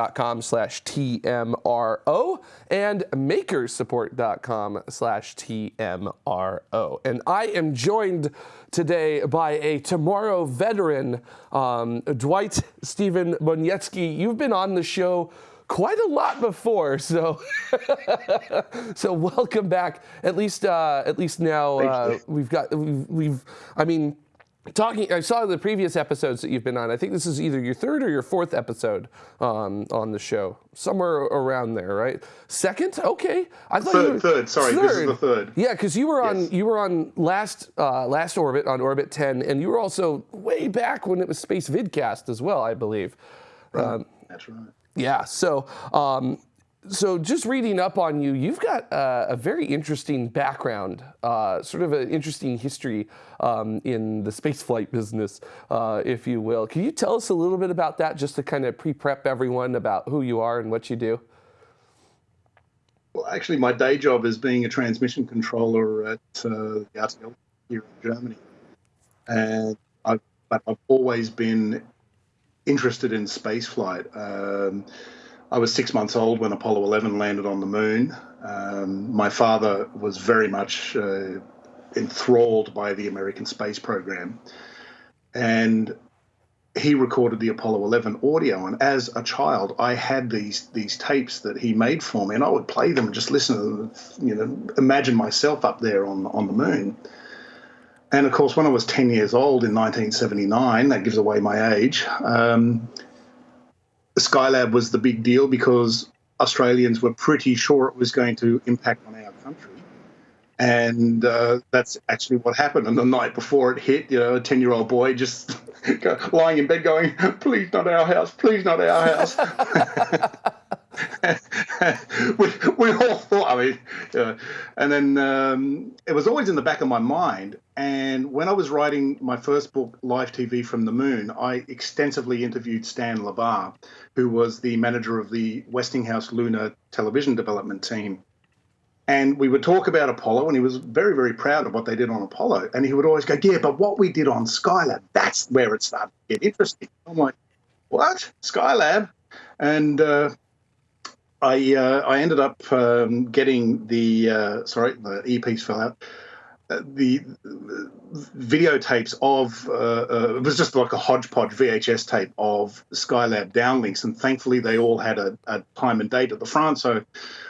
patreon.com slash TMRO and makersupport.com slash TMRO. And I am joined today by a tomorrow veteran, um, Dwight Steven-Boniecki. You've been on the show quite a lot before, so [laughs] so welcome back. At least uh, at least now uh, we've got we've, we've I mean. Talking, I saw the previous episodes that you've been on. I think this is either your third or your fourth episode um, on the show, somewhere around there, right? Second, okay. I thought you Third, were, third, sorry, this is the third. Yeah, because you were on Yes. you were on last uh, last orbit on orbit ten, and you were also way back when it was Space Vidcast as well, I believe. Um, That's right. yeah. So, um, so just reading up on you, you've got uh, a very interesting background, uh, sort of an interesting history um, in the spaceflight business, uh, if you will. Can you tell us a little bit about that, just to kind of pre-prep everyone about who you are and what you do? Well, actually, my day job is being a transmission controller at uh, the RTL here in Germany, and I've, I've always been interested in spaceflight. Um, I was six months old when Apollo 11 landed on the moon. Um, my father was very much uh, enthralled by the American space program, and he recorded the Apollo 11 audio, and as a child, I had these these tapes that he made for me, and I would play them and just listen to them, you know, imagine myself up there on on the moon. And of course, when I was 10 years old in 1979, that gives away my age. Um, Skylab was the big deal because Australians were pretty sure it was going to impact on our country. And uh, that's actually what happened. And the night before it hit, you know, a 10 year old boy just [laughs] lying in bed going, please not our house, please not our house. [laughs] we, we all thought, I mean, uh, and then um, it was always in the back of my mind. And when I was writing my first book, Live TV from the Moon, I extensively interviewed Stan Lebar, who was the manager of the Westinghouse Lunar television development team. And we would talk about Apollo, and he was very, very proud of what they did on Apollo. And he would always go, Yeah, but what we did on Skylab, that's where it started to get interesting. I'm like, What? Skylab? And uh, I uh, I ended up um, getting the uh, sorry the earpiece fell out. The videotapes of uh, uh, it was just like a hodgepodge VHS tape of Skylab downlinks, and thankfully they all had a, a, time and date at the front. So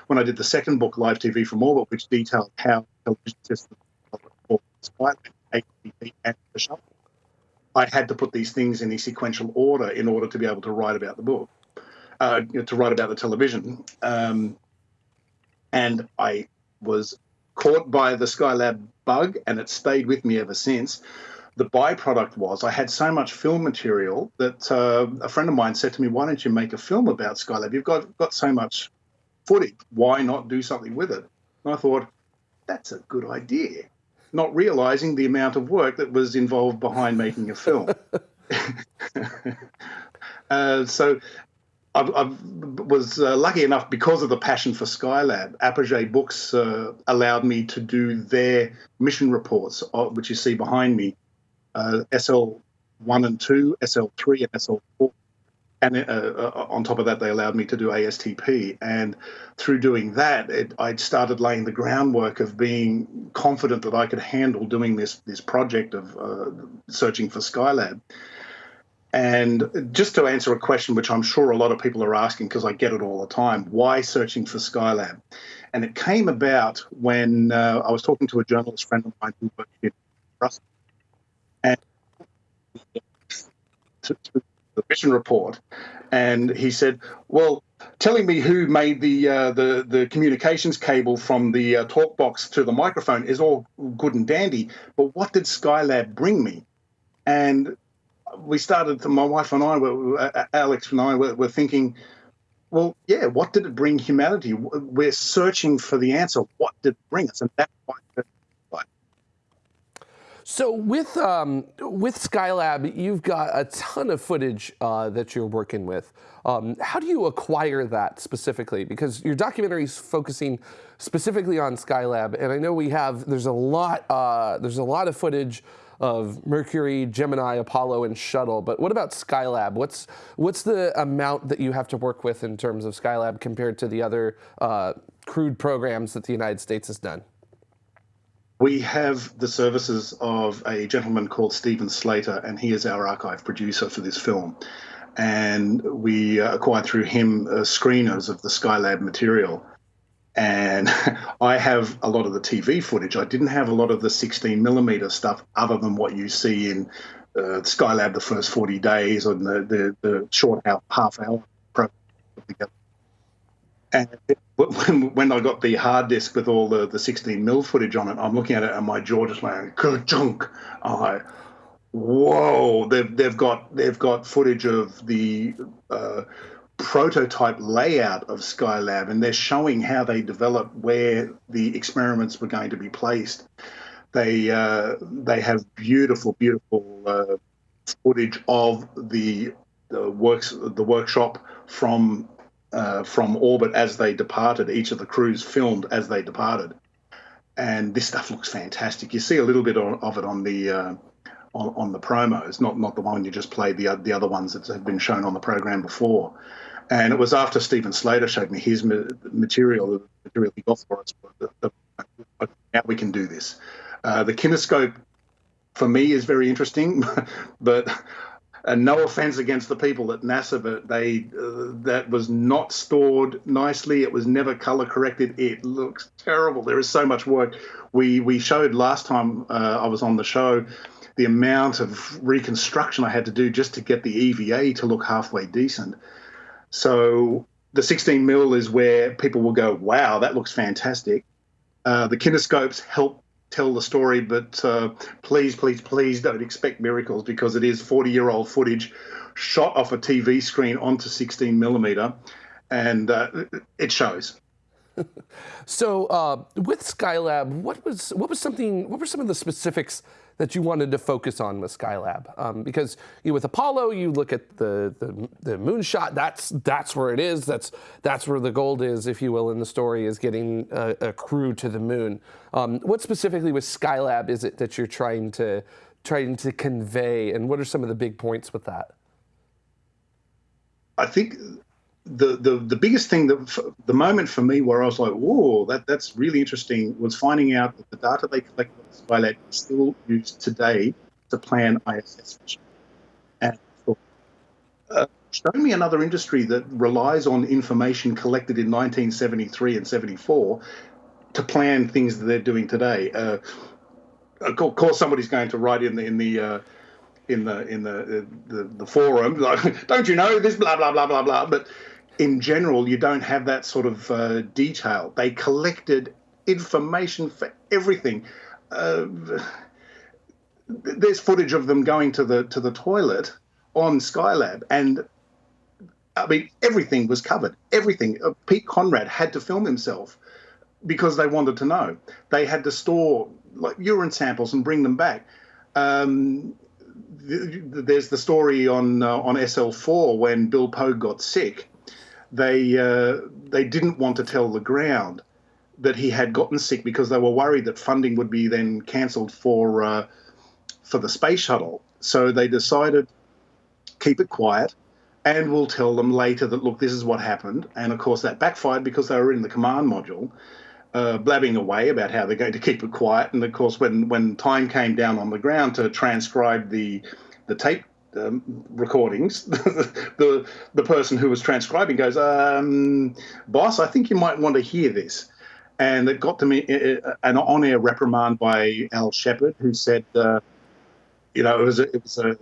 when I did the second book, Live TV from Orbit, which detailed how television systems and the shuttle, I had to put these things in a sequential order in order to be able to write about the book uh, to write about the television. Um, and I was caught by the Skylab bug, and it stayed with me ever since. The byproduct was I had so much film material that uh, a friend of mine said to me, "Why don't you make a film about Skylab? You've got got so much footage. Why not do something with it?" And I thought, "That's a good idea." Not realizing the amount of work that was involved behind making a film. [laughs] [laughs] uh, so I, was uh, lucky enough because of the passion for Skylab. Apogee Books uh, allowed me to do their mission reports, uh, which you see behind me, uh, SL one and two, SL three, and SL four. And uh, uh, on top of that, they allowed me to do ASTP. And through doing that, it, I'd started laying the groundwork of being confident that I could handle doing this this project of searching for Skylab. And just to answer a question which I'm sure a lot of people are asking because I get it all the time why searching for Skylab? And it came about when uh, I was talking to a journalist friend of mine who worked in Brussels. And the mission report, and he said, Well, telling me who made the uh, the the communications cable from the uh, talk box to the microphone is all good and dandy, but what did Skylab bring me? And we started, my wife and I, were, uh, Alex and I, were, were thinking, well, yeah, what did it bring humanity? We're searching for the answer. What did it bring us? And that's why. So with um, with Skylab, you've got a ton of footage uh, that you're working with. Um, how do you acquire that specifically? Because your documentary is focusing specifically on Skylab, and I know we have there's a lot uh, there's a lot of footage of Mercury, Gemini, Apollo, and Shuttle. But what about Skylab? What's what's the amount that you have to work with in terms of Skylab compared to the other uh, crewed programs that the United States has done? We have the services of a gentleman called Stephen Slater, and he is our archive producer for this film. And we acquired through him uh, screeners of the Skylab material and [laughs] I have a lot of the TV footage. I didn't have a lot of the 16 millimeter stuff, other than what you see in uh, Skylab the first 40 days and the the, the short half half hour program. And [laughs] when, when I got the hard disk with all the, the 16 mil footage on it, I'm looking at it and my jaw just went junk. Like, whoa! They've they've got they've got footage of the uh, prototype layout of Skylab, and they're showing how they developed where the experiments were going to be placed. They uh, they have beautiful, beautiful uh, footage of the, the works the workshop from uh, from orbit as they departed. Each of the crews filmed as they departed, and this stuff looks fantastic. You see a little bit of it on the uh, on, on, the promos, not not the one you just played, the the other ones that have been shown on the program before. And it was after Stephen Slater showed me his material, the material he got for us, now we can do this. Uh, the kinescope, for me, is very interesting, [laughs] but and no offense against the people at NASA, but they uh, that was not stored nicely. It was never color corrected. It looks terrible. There is so much work. We we showed last time uh, I was on the show the amount of reconstruction I had to do just to get the EVA to look halfway decent. So the 16 mil is where people will go, wow, that looks fantastic. Uh, the kinescopes help tell the story, but uh, please, please, please don't expect miracles because it is 40 year old footage shot off a TV screen onto 16 millimeter, and uh, it shows. [laughs] So uh, with Skylab, what was what was something? What were some of the specifics that you wanted to focus on with Skylab? Um, because you know, with Apollo, you look at the, the the moonshot. That's that's where it is. That's that's where the gold is, if you will, in the story is getting a, a crew to the moon. Um, what specifically with Skylab is it that you're trying to trying to convey, and what are some of the big points with that? I think the, the the biggest thing that the moment for me where I was like, whoa, that that's really interesting was finding out that the data they collected on Skylab is still used today to plan ISS missions. And uh, show me another industry that relies on information collected in 1973 and 74 to plan things that they're doing today. Uh, of course, somebody's going to write in the in the uh, in the in the the, the forum like, [laughs] don't you know this blah blah blah blah blah. But in general, you don't have that sort of uh, detail. They collected information for everything. Uh, there's footage of them going to the to the toilet on Skylab, and I mean everything was covered. Everything. Uh, Pete Conrad had to film himself because they wanted to know. They had to store like urine samples and bring them back. Um, there's the story on uh, on SL4 when Bill Pogue got sick. They uh, they didn't want to tell the ground that he had gotten sick because they were worried that funding would be then cancelled for uh, for the space shuttle. So they decided keep it quiet, and we'll tell them later that look, this is what happened. And of course that backfired because they were in the command module uh, blabbing away about how they're going to keep it quiet. And of course, when when time came down on the ground to transcribe the the tape um, recordings, [laughs] the the person who was transcribing goes, um, "Boss, I think you might want to hear this." And it got to me uh, an on-air reprimand by Al Shepard, who said, uh, "You know, it was a, it was a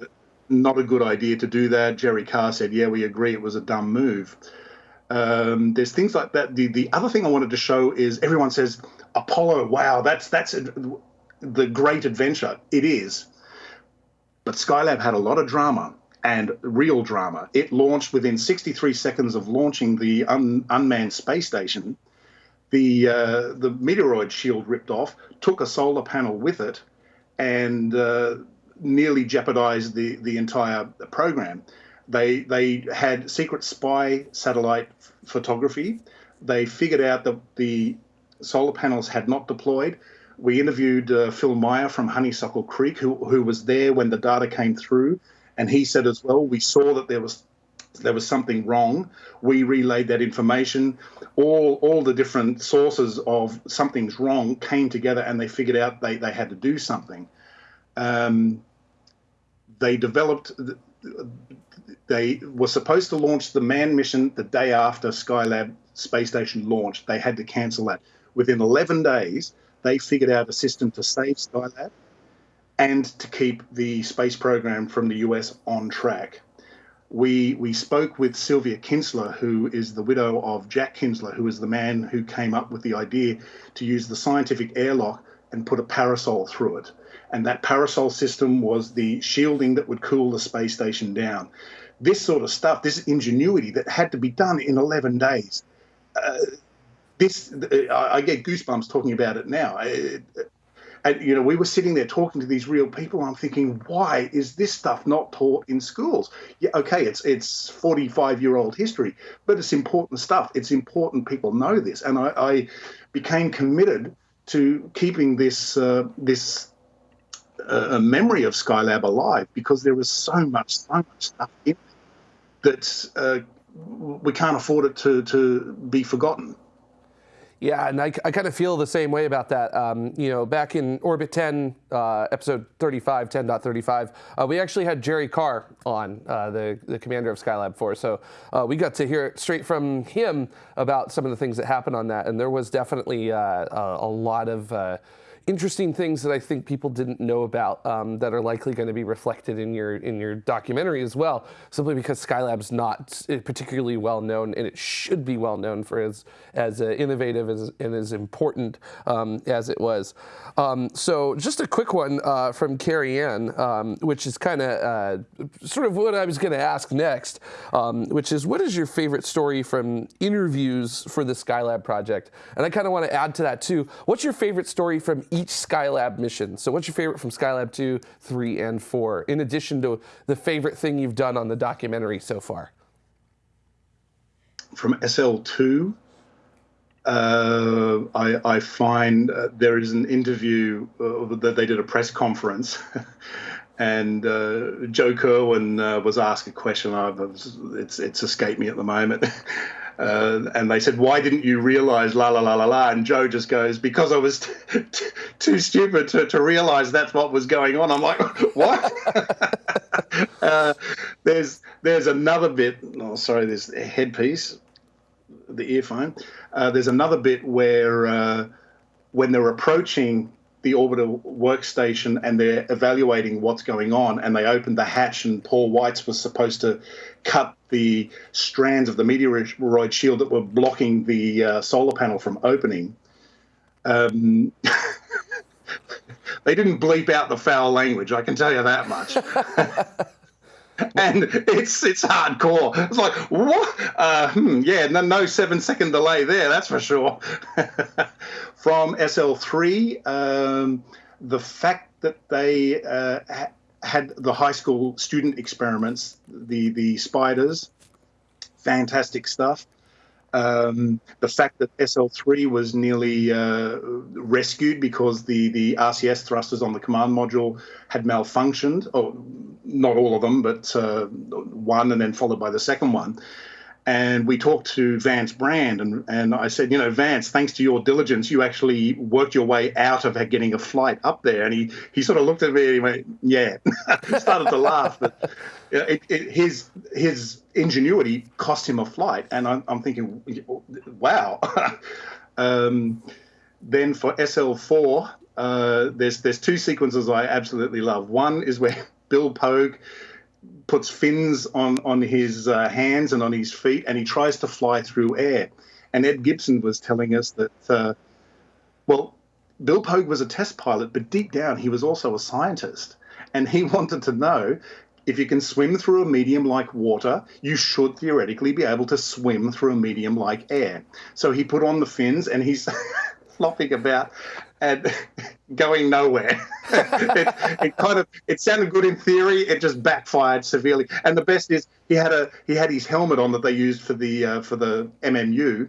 not a good idea to do that." Jerry Carr said, "Yeah, we agree, it was a dumb move." Um, there's things like that. The the other thing I wanted to show is everyone says Apollo. Wow, that's that's a, the great adventure. It is, but Skylab had a lot of drama and real drama. It launched within 63 seconds of launching the un, unmanned space station. The uh, the meteoroid shield ripped off, took a solar panel with it, and uh, nearly jeopardized the the entire program. They they had secret spy satellite photography. They figured out that the solar panels had not deployed. We interviewed uh, Phil Meyer from Honeysuckle Creek, who who was there when the data came through, and he said as well, we saw that there was there was something wrong. We relayed that information. All all the different sources of something's wrong came together, and they figured out they they had to do something. Um, they developed they were supposed to launch the manned mission the day after Skylab space station launched. They had to cancel that. Within 11 days, they figured out a system to save Skylab and to keep the space program from the US on track. We, we spoke with Sylvia Kinzler, who is the widow of Jack Kinzler, who is the man who came up with the idea to use the scientific airlock and put a parasol through it. And that parasol system was the shielding that would cool the space station down this sort of stuff, this ingenuity that had to be done in 11 days. Uh, this, I, get goosebumps talking about it now. And you know, we were sitting there talking to these real people. I'm thinking, why is this stuff not taught in schools? Yeah, okay, it's it's 45 year old history, but it's important stuff. It's important people know this, and I, I became committed to keeping this uh, this uh, memory of Skylab alive because there was so much so much stuff in it that uh, we can't afford it to, to be forgotten. Yeah, and I, I kind of feel the same way about that. Um, you know, back in Orbit 10, uh, episode 35, 10.35, uh, we actually had Jerry Carr on, uh, the, the commander of Skylab 4. So uh, we got to hear straight from him about some of the things that happened on that. And there was definitely uh, a, a, lot of uh, interesting things that I think people didn't know about um, that are likely going to be reflected in your in your documentary as well. Simply because Skylab's not particularly well known, and it should be well known for as as uh, innovative as, and as important um, as it was. Um, so just a quick one uh, from Carrie Ann, um, which is kind of uh, sort of what I was going to ask next, um, which is what is your favorite story from interviews for the Skylab project? And I kind of want to add to that too. What's your favorite story from each Skylab mission? So what's your favorite from Skylab 2, 3, and 4, in addition to the favorite thing you've done on the documentary so far? From SL2, uh, I, I, find uh, there is an interview uh, that they did a press conference, [laughs] and uh, Joe Kerwin uh, was asked a question. I've, it's it's escaped me at the moment. [laughs] Uh, and they said, "Why didn't you realize la la la la la?" And Joe just goes, "Because I was t- t- too stupid to, to realize that's what was going on." I'm like, [laughs] "What?" [laughs] uh, there's there's another bit. Oh, sorry, there's a headpiece, the earphone. Uh, there's another bit where uh, when they're approaching the orbiter workstation and they're evaluating what's going on, and they opened the hatch, and Paul Weitz was supposed to cut the strands of the meteoroid shield that were blocking the uh, solar panel from opening. Um, [laughs] they didn't bleep out the foul language, I can tell you that much. [laughs] [laughs] and it's it's hardcore. It's like what? Uh, hmm, yeah, no, no seven second delay there. That's for sure. [laughs] From SL3, um, the fact that they uh, had the high school student experiments, the the spiders, fantastic stuff. Um, the fact that SL3 was nearly uh, rescued because the, the RCS thrusters on the command module had malfunctioned, or not all of them, but uh, one and then followed by the second one and we talked to Vance Brand, and, and I said, you know, Vance, thanks to your diligence, you actually worked your way out of getting a flight up there. And he, he sort of looked at me and he went, yeah, [laughs] he started to laugh. But you know, it, it, his his ingenuity cost him a flight, and I'm, I'm thinking, wow. [laughs] um, then for SL4, uh, there's there's two sequences I absolutely love. One is where [laughs] Bill Pogue puts fins on on his uh, hands and on his feet, and he tries to fly through air. And Ed Gibson was telling us that, uh, well, Bill Pogue was a test pilot, but deep down he was also a scientist, and he [laughs] wanted to know. If you can swim through a medium like water, you should theoretically be able to swim through a medium like air. So he put on the fins and he's [laughs] flopping about and [laughs] going nowhere. [laughs] it, it, kind of it sounded good in theory. It just backfired severely. And the best is he had a he had his helmet on that they used for the uh, for the MMU,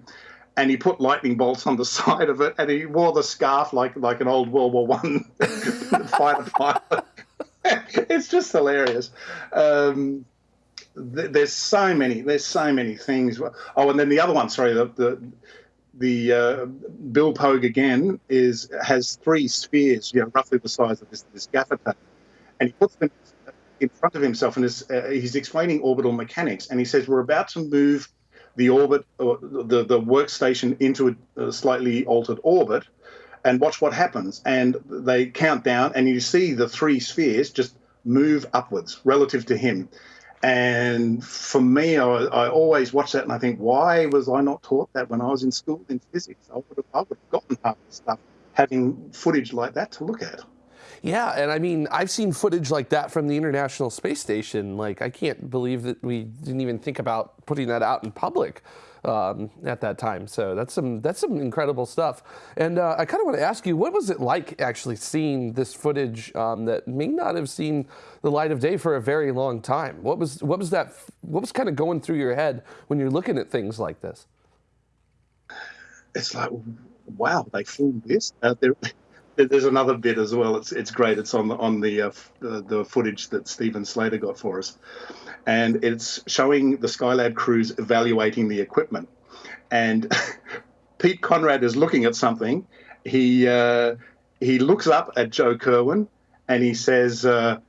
and he put lightning bolts on the [laughs] side of it, and he wore the scarf like like an old World War One fighter pilot. it's just hilarious. Um, there's so many there's so many things oh and then the other one sorry the, the the uh, Bill Pogue again is has three spheres, you know, roughly the size of this, this gaffer tape, and he puts them in front of himself, and is, uh, he's explaining orbital mechanics, and he says we're about to move the orbit or the the workstation into a, a slightly altered orbit, and watch what happens. And they count down, and you see the three spheres just move upwards relative to him. And for me, I, I, always watch that and I think, why was I not taught that when I was in school in physics? I would have, I would have gotten half the stuff having footage like that to look at. Yeah, and I mean, I've seen footage like that from the International Space Station. Like, I can't believe that we didn't even think about putting that out in public um, at that time. So that's some that's some incredible stuff. And uh, I kind of want to ask you, what was it like actually seeing this footage um, that may not have seen the light of day for a very long time? What was what was that? What was kind of going through your head when you're looking at things like this? It's like, wow, they filmed this. Uh, there's another bit as well. It's it's great. It's on the on the uh, the, the footage that Stephen Slater got for us and it's showing the Skylab crews evaluating the equipment. And [laughs] Pete Conrad is looking at something. He uh, he looks up at Joe Kerwin and he says. Uh,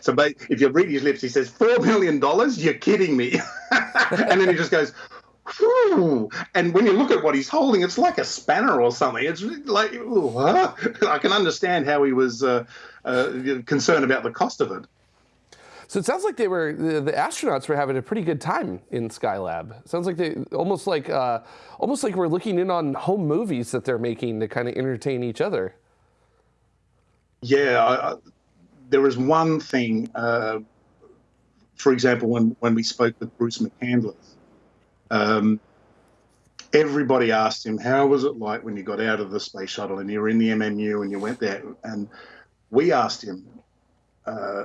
so if you read his lips, he says four million dollars. You're kidding me, [laughs] and then he just goes, ooh. And when you look at what he's holding, it's like a spanner or something. It's like, ooh, huh? [laughs] I can understand how he was uh, uh, concerned about the cost of it. So it sounds like they were the, the, astronauts were having a pretty good time in Skylab. It sounds like they almost like uh, almost like we're looking in on home movies that they're making to kind of entertain each other. Yeah, I, I, there was one thing. Uh, for example, when when we spoke with Bruce McCandless, um, everybody asked him, "How was it like when you got out of the space shuttle and you were in the MMU and you went there?" And we asked him. Uh,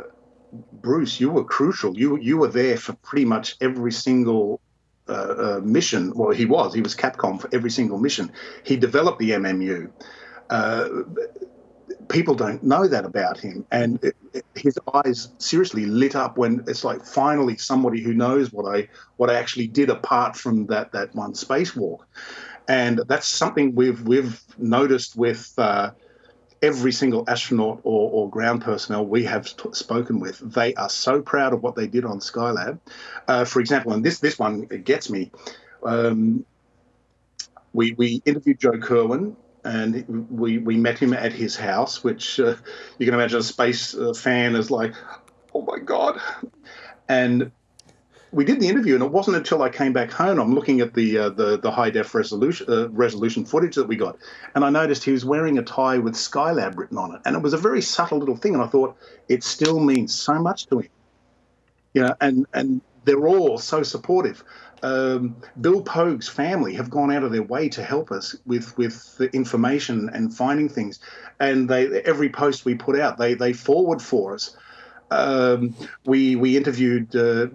Bruce, you were crucial. You you were there for pretty much every single uh, uh, mission. Well, he was. He was Capcom for every single mission. He developed the MMU. Uh, people don't know that about him, and it, it, his eyes seriously lit up when it's like finally somebody who knows what I what I actually did apart from that that one spacewalk, and that's something we've we've noticed with uh, every single astronaut or, or ground personnel we have spoken with, they are so proud of what they did on Skylab. Uh, for example, and this this one gets me. Um, we we interviewed Joe Kerwin. And we, we met him at his house, which uh, you can imagine a space uh, fan is like, oh my God. And we did the interview, and it wasn't until I came back home. I'm looking at the uh, the, the high def resolution uh, resolution footage that we got, and I noticed he was wearing a tie with Skylab written on it, and it was a very subtle little thing. And I thought it still means so much to him, you know. And and they're all so supportive. Um, Bill Pogue's family have gone out of their way to help us with with the information and finding things, and they every post we put out, they they forward for us um, we we interviewed uh,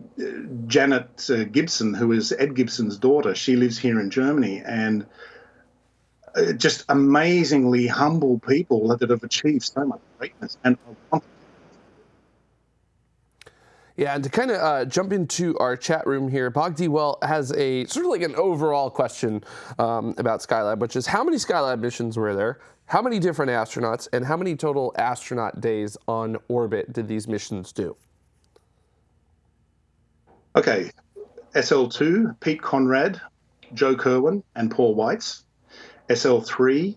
Janet uh, Gibson, who is Ed Gibson's daughter. She lives here in Germany, and uh, just amazingly humble people that have achieved so much greatness. And yeah, and to kind of uh, jump into our chat room here, Bogdi Well has a sort of like an overall question um, about Skylab, which is how many Skylab missions were there? How many different astronauts and how many total astronaut days on orbit did these missions do? Okay, SL2, Pete Conrad, Joe Kerwin, and Paul Weitz. SL3,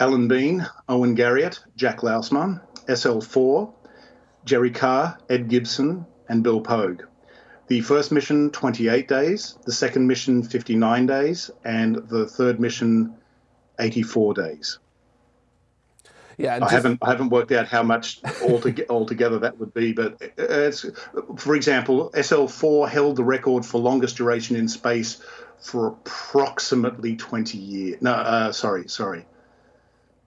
Alan Bean, Owen Garriott, Jack Lousma. SL4, Jerry Carr, Ed Gibson, and Bill Pogue. The first mission, 28 days. The second mission, 59 days. And the third mission, 84 days. Yeah, I just, haven't I haven't worked out how much altogether, [laughs] altogether that would be, but it's for example, SL4 held the record for longest duration in space for approximately 20 years. No, uh, sorry, sorry.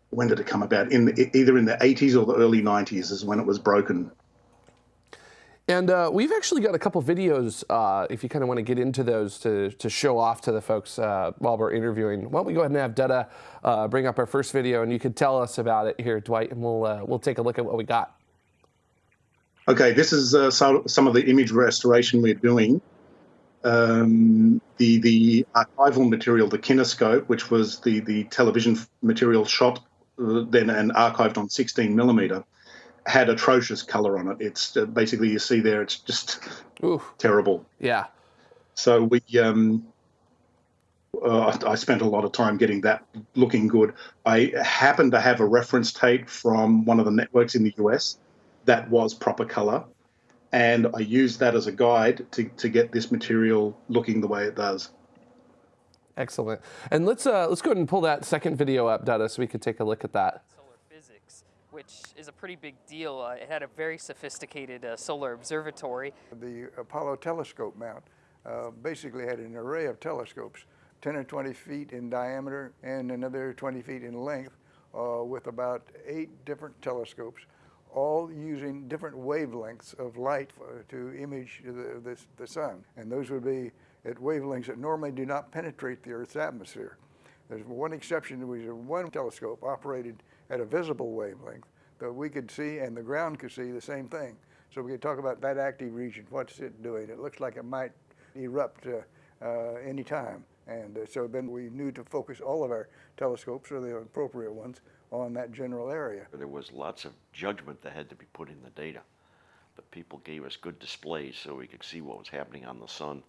When did it come about? In the, either in the 80s or the early 90s is when it was broken. And uh, we've actually got a couple videos, uh, if you kind of want to get into those to, to show off to the folks uh, while we're interviewing. Why don't we go ahead and have Dutta uh, bring up our first video and you could tell us about it here, Dwight, and we'll, uh, we'll take a look at what we got. Okay, this is uh, some of the image restoration we're doing. Um, the, the archival material, the kinescope, which was the, the television material shot then and archived on 16 millimeter had atrocious color on it. It's uh, basically you see there. It's just Oof. terrible. Yeah. So we, um, uh, I spent a lot of time getting that looking good. I happened to have a reference tape from one of the networks in the US that was proper color, and I used that as a guide to to get this material looking the way it does. Excellent. And let's uh, let's go ahead and pull that second video up, Dada, so we could take a look at that Solar physics, which is a pretty big deal. Uh, it had a very sophisticated uh, solar observatory. The Apollo telescope mount uh, basically had an array of telescopes, 10 or 20 feet in diameter and another 20 feet in length, uh, with about eight different telescopes, all using different wavelengths of light to image the, the, the sun. And those would be at wavelengths that normally do not penetrate the Earth's atmosphere. There's one exception, which is one telescope operated at a visible wavelength that we could see and the ground could see the same thing. So we could talk about that active region. What's it doing? It looks like it might erupt uh, uh, any time. And uh, so then we knew to focus all of our telescopes, or the appropriate ones, on that general area. There was lots of judgment that had to be put in the data. But people gave us good displays so we could see what was happening on the sun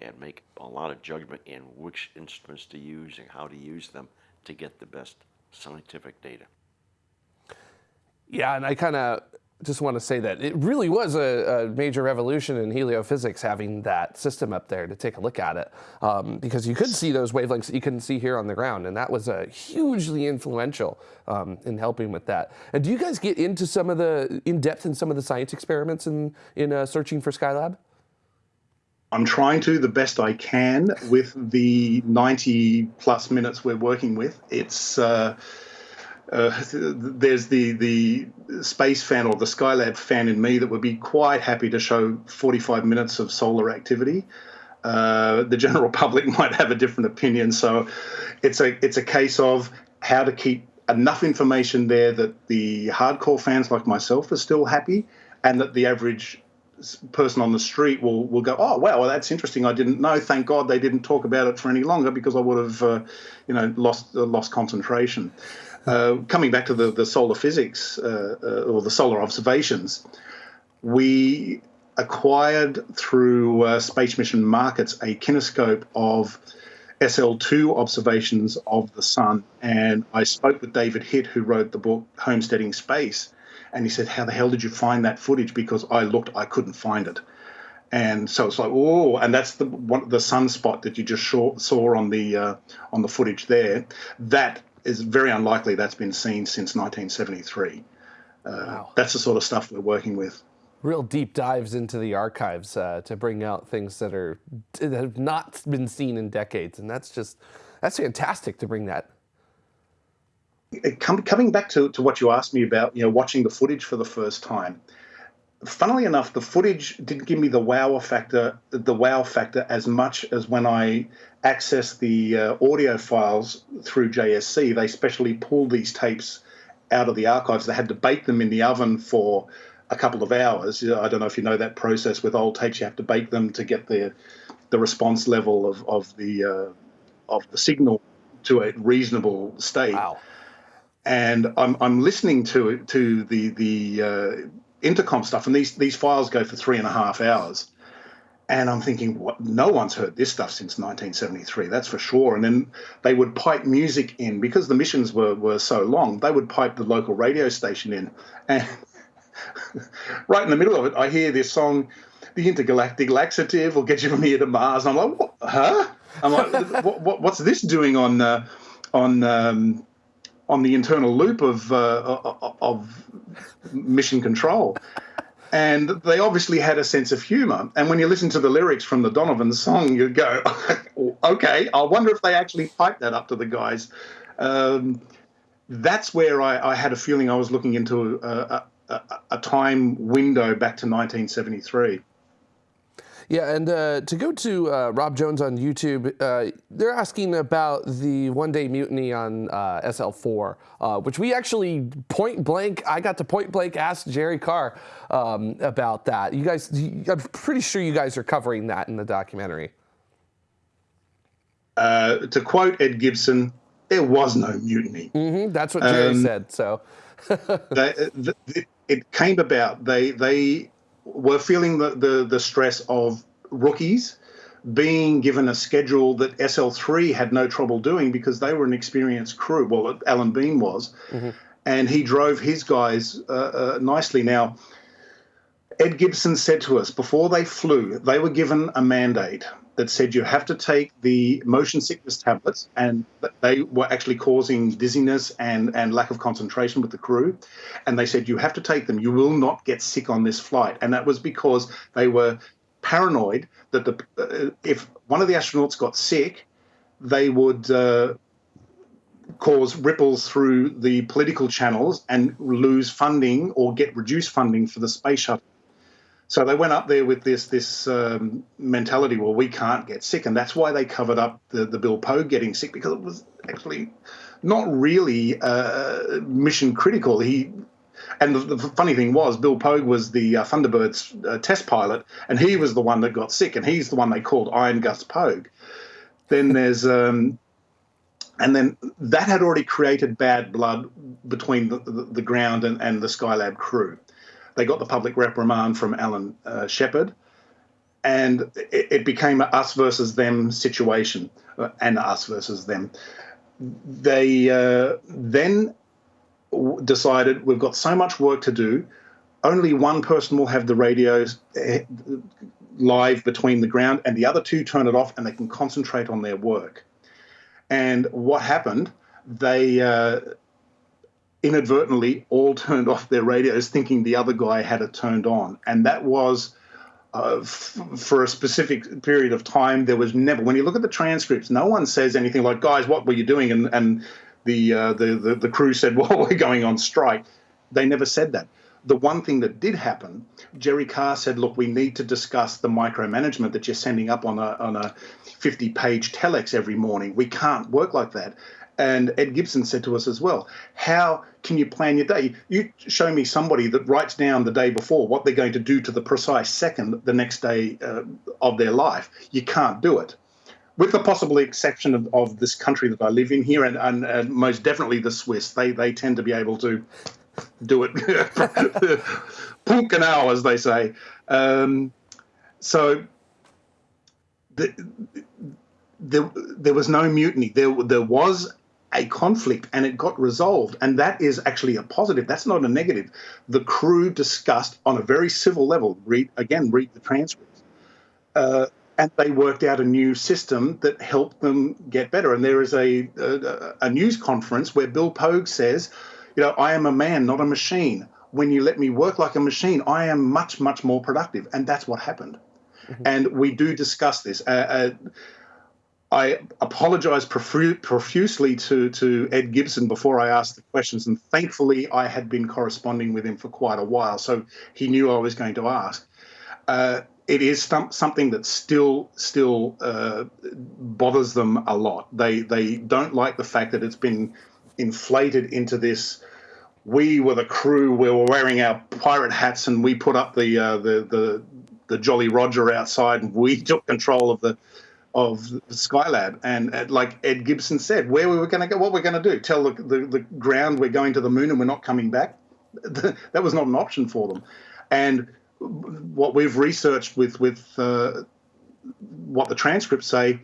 and make a lot of judgment in which instruments to use and how to use them to get the best scientific data. Yeah, and I kind of just want to say that it really was a, a, major revolution in heliophysics having that system up there to take a look at it um, because you could see those wavelengths that you couldn't see here on the ground and that was uh, hugely influential um, in helping with that. And do you guys get into some of the, in depth in some of the science experiments in, in uh, searching for Skylab? I'm trying to the best I can with the 90 plus minutes we're working with. It's uh, uh, [laughs] there's the the space fan or the Skylab fan in me that would be quite happy to show 45 minutes of solar activity. Uh, the general [laughs] public might have a different opinion, so it's a it's a case of how to keep enough information there that the hardcore fans like myself are still happy, and that the average person on the street will will go, oh wow, well that's interesting. I didn't know. Thank God they didn't talk about it for any longer because I would have, uh, you know, lost uh, lost concentration. Uh, coming back to the, the solar physics uh, uh, or the solar observations, we acquired through uh, Space Mission Markets a kinescope of SL2 observations of the sun. And I spoke with David Hitt, who wrote the book Homesteading Space. And he said, How the hell did you find that footage? Because I looked, I couldn't find it. And so it's like, oh, and that's the one, the sunspot that you just saw, saw on the uh, on the footage there. That is very unlikely that's been seen since 1973. Uh, wow. That's the sort of stuff we're working with. Real deep dives into the archives uh, to bring out things that are that have not been seen in decades, and that's just that's fantastic to bring that. Coming back to, to what you asked me about, you know, watching the footage for the first time funnily enough, the footage didn't give me the wow factor, the wow factor as much as when I accessed the uh, audio files through JSC. They specially pulled these tapes out of the archives. They had to bake them in the oven for a couple of hours. I don't know if you know that process with old tapes. You have to bake them to get the the response level of of the uh, of the signal to a reasonable state. Wow. And I'm I'm listening to to the the uh, intercom stuff, and these these files go for three and a half hours. And I'm thinking, what? No one's heard this stuff since 1973. That's for sure. And then they would pipe music in because the missions were were so long. They would pipe the local radio station in, and [laughs] right in the middle of it, I hear this song, "The Intergalactic Laxative will get you from here to Mars." And I'm like, what? huh? I'm like, what, what, what's this doing on uh, on um, on the internal loop of uh, of mission control. And they obviously had a sense of humor. And when you listen to the lyrics from the Donovan song, you go, [laughs] okay, I wonder if they actually piped that up to the guys. Um, that's where I, I, had a feeling I was looking into a, a, a time window back to 1973. Yeah, and uh, to go to uh, Rob Jones on YouTube, uh, they're asking about the one day mutiny on uh, SL4, uh, which we actually point blank, I got to point blank ask Jerry Carr um, about that. You guys, I'm pretty sure you guys are covering that in the documentary. Uh, to quote Ed Gibson, there was no mutiny. Mm -hmm, that's what Jerry um, said. So [laughs] they, it came about. They they were feeling the, the, the stress of rookies being given a schedule that SL3 had no trouble doing because they were an experienced crew. Well, Alan Bean was. Mm-hmm. And he drove his guys uh, uh, nicely. Now, Ed Gibson said to us before they flew, they were given a mandate that said you have to take the motion sickness tablets, and they were actually causing dizziness and, and lack of concentration with the crew. And they said you have to take them. You will not get sick on this flight. And that was because they were paranoid that the uh, if one of the astronauts got sick, they would. Uh, cause ripples through the political channels and lose funding or get reduced funding for the space shuttle. So they went up there with this this um, mentality. Well, we can't get sick, and that's why they covered up the, the Bill Pogue getting sick because it was actually not really uh, mission critical. He and the, the, funny thing was, Bill Pogue was the uh, Thunderbird's uh, test pilot, and he was the one that got sick, and he's the one they called Iron Gus Pogue. Then there's um, and then that had already created bad blood between the, the, the ground and, and the Skylab crew. They got the public reprimand from Alan uh, Shepard. and it, it became a us versus them situation, uh, and us versus them. They uh, then w- decided we've got so much work to do. Only one person will have the radios eh, live between the ground, and the other two turn it off, and they can concentrate on their work. And what happened? They uh, inadvertently all [laughs] turned off their radios, thinking the other guy had it turned on, and that was. Uh, f- for a specific period of time, there was never. When you look at the transcripts, no one says anything like, "Guys, what were you doing?" and and the uh, the, the the crew said, [laughs] "Well, we're going on strike." They never said that. The one thing that did happen, Jerry Carr said, "Look, we need to discuss the micromanagement that you're sending up on a on a 50-page telex every morning. We can't work like that." And Ed Gibson said to us as well, "How can you plan your day? You show me somebody that writes down the day before what they're going to do to the precise second the next day uh, of their life. You can't do it." with the possible exception of, of this country that I live in here, and, and, and, most definitely the Swiss, they they tend to be able to do it [laughs] punkanal, as they say. Um, so the, there, there was no mutiny. There, there was a conflict and it got resolved. And that is actually a positive. That's not a negative. The crew discussed on a very civil level, read again, read the transcripts. Uh, and they worked out a new system that helped them get better. And there is a, a, a news conference where Bill Pogue says, you know, I am a man, not a machine. When you let me work like a machine, I am much, much more productive. And that's what happened. Mm-hmm. And we do discuss this. Uh, uh, I apologize profu- profusely to, to Ed Gibson before I asked the questions, and thankfully I had been corresponding with him for quite a while, so he knew I was going to ask. Uh, it is th- something that still still uh, bothers them a lot. They they don't like the fact that it's been inflated into this. We were the crew. We were wearing our pirate hats, and we put up the uh, the the the Jolly Roger outside, and we [laughs] took control of the of Skylab. And, and like Ed Gibson said, where we were going to go, what we're going to do, tell the, the, the ground we're going to the moon and we're not coming back. [laughs] that was not an option for them. And what we've researched with with uh, what the transcripts say,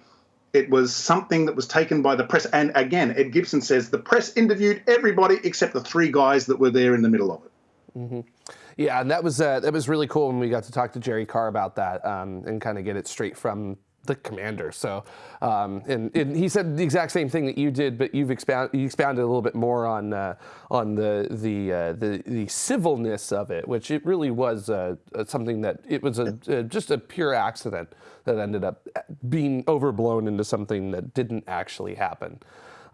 it was something that was taken by the press. And again, Ed Gibson says the press interviewed everybody except the three guys that were there in the middle of it. Mm-hmm. Yeah, and that was uh, that was really cool when we got to talk to Jerry Carr about that um, and kind of get it straight from the commander. So, um, and, and, he said the exact same thing that you did, but you've expound, you expounded a little bit more on uh, on the the, uh, the the civilness of it, which it really was uh, something that it was a, just a pure accident that ended up being overblown into something that didn't actually happen.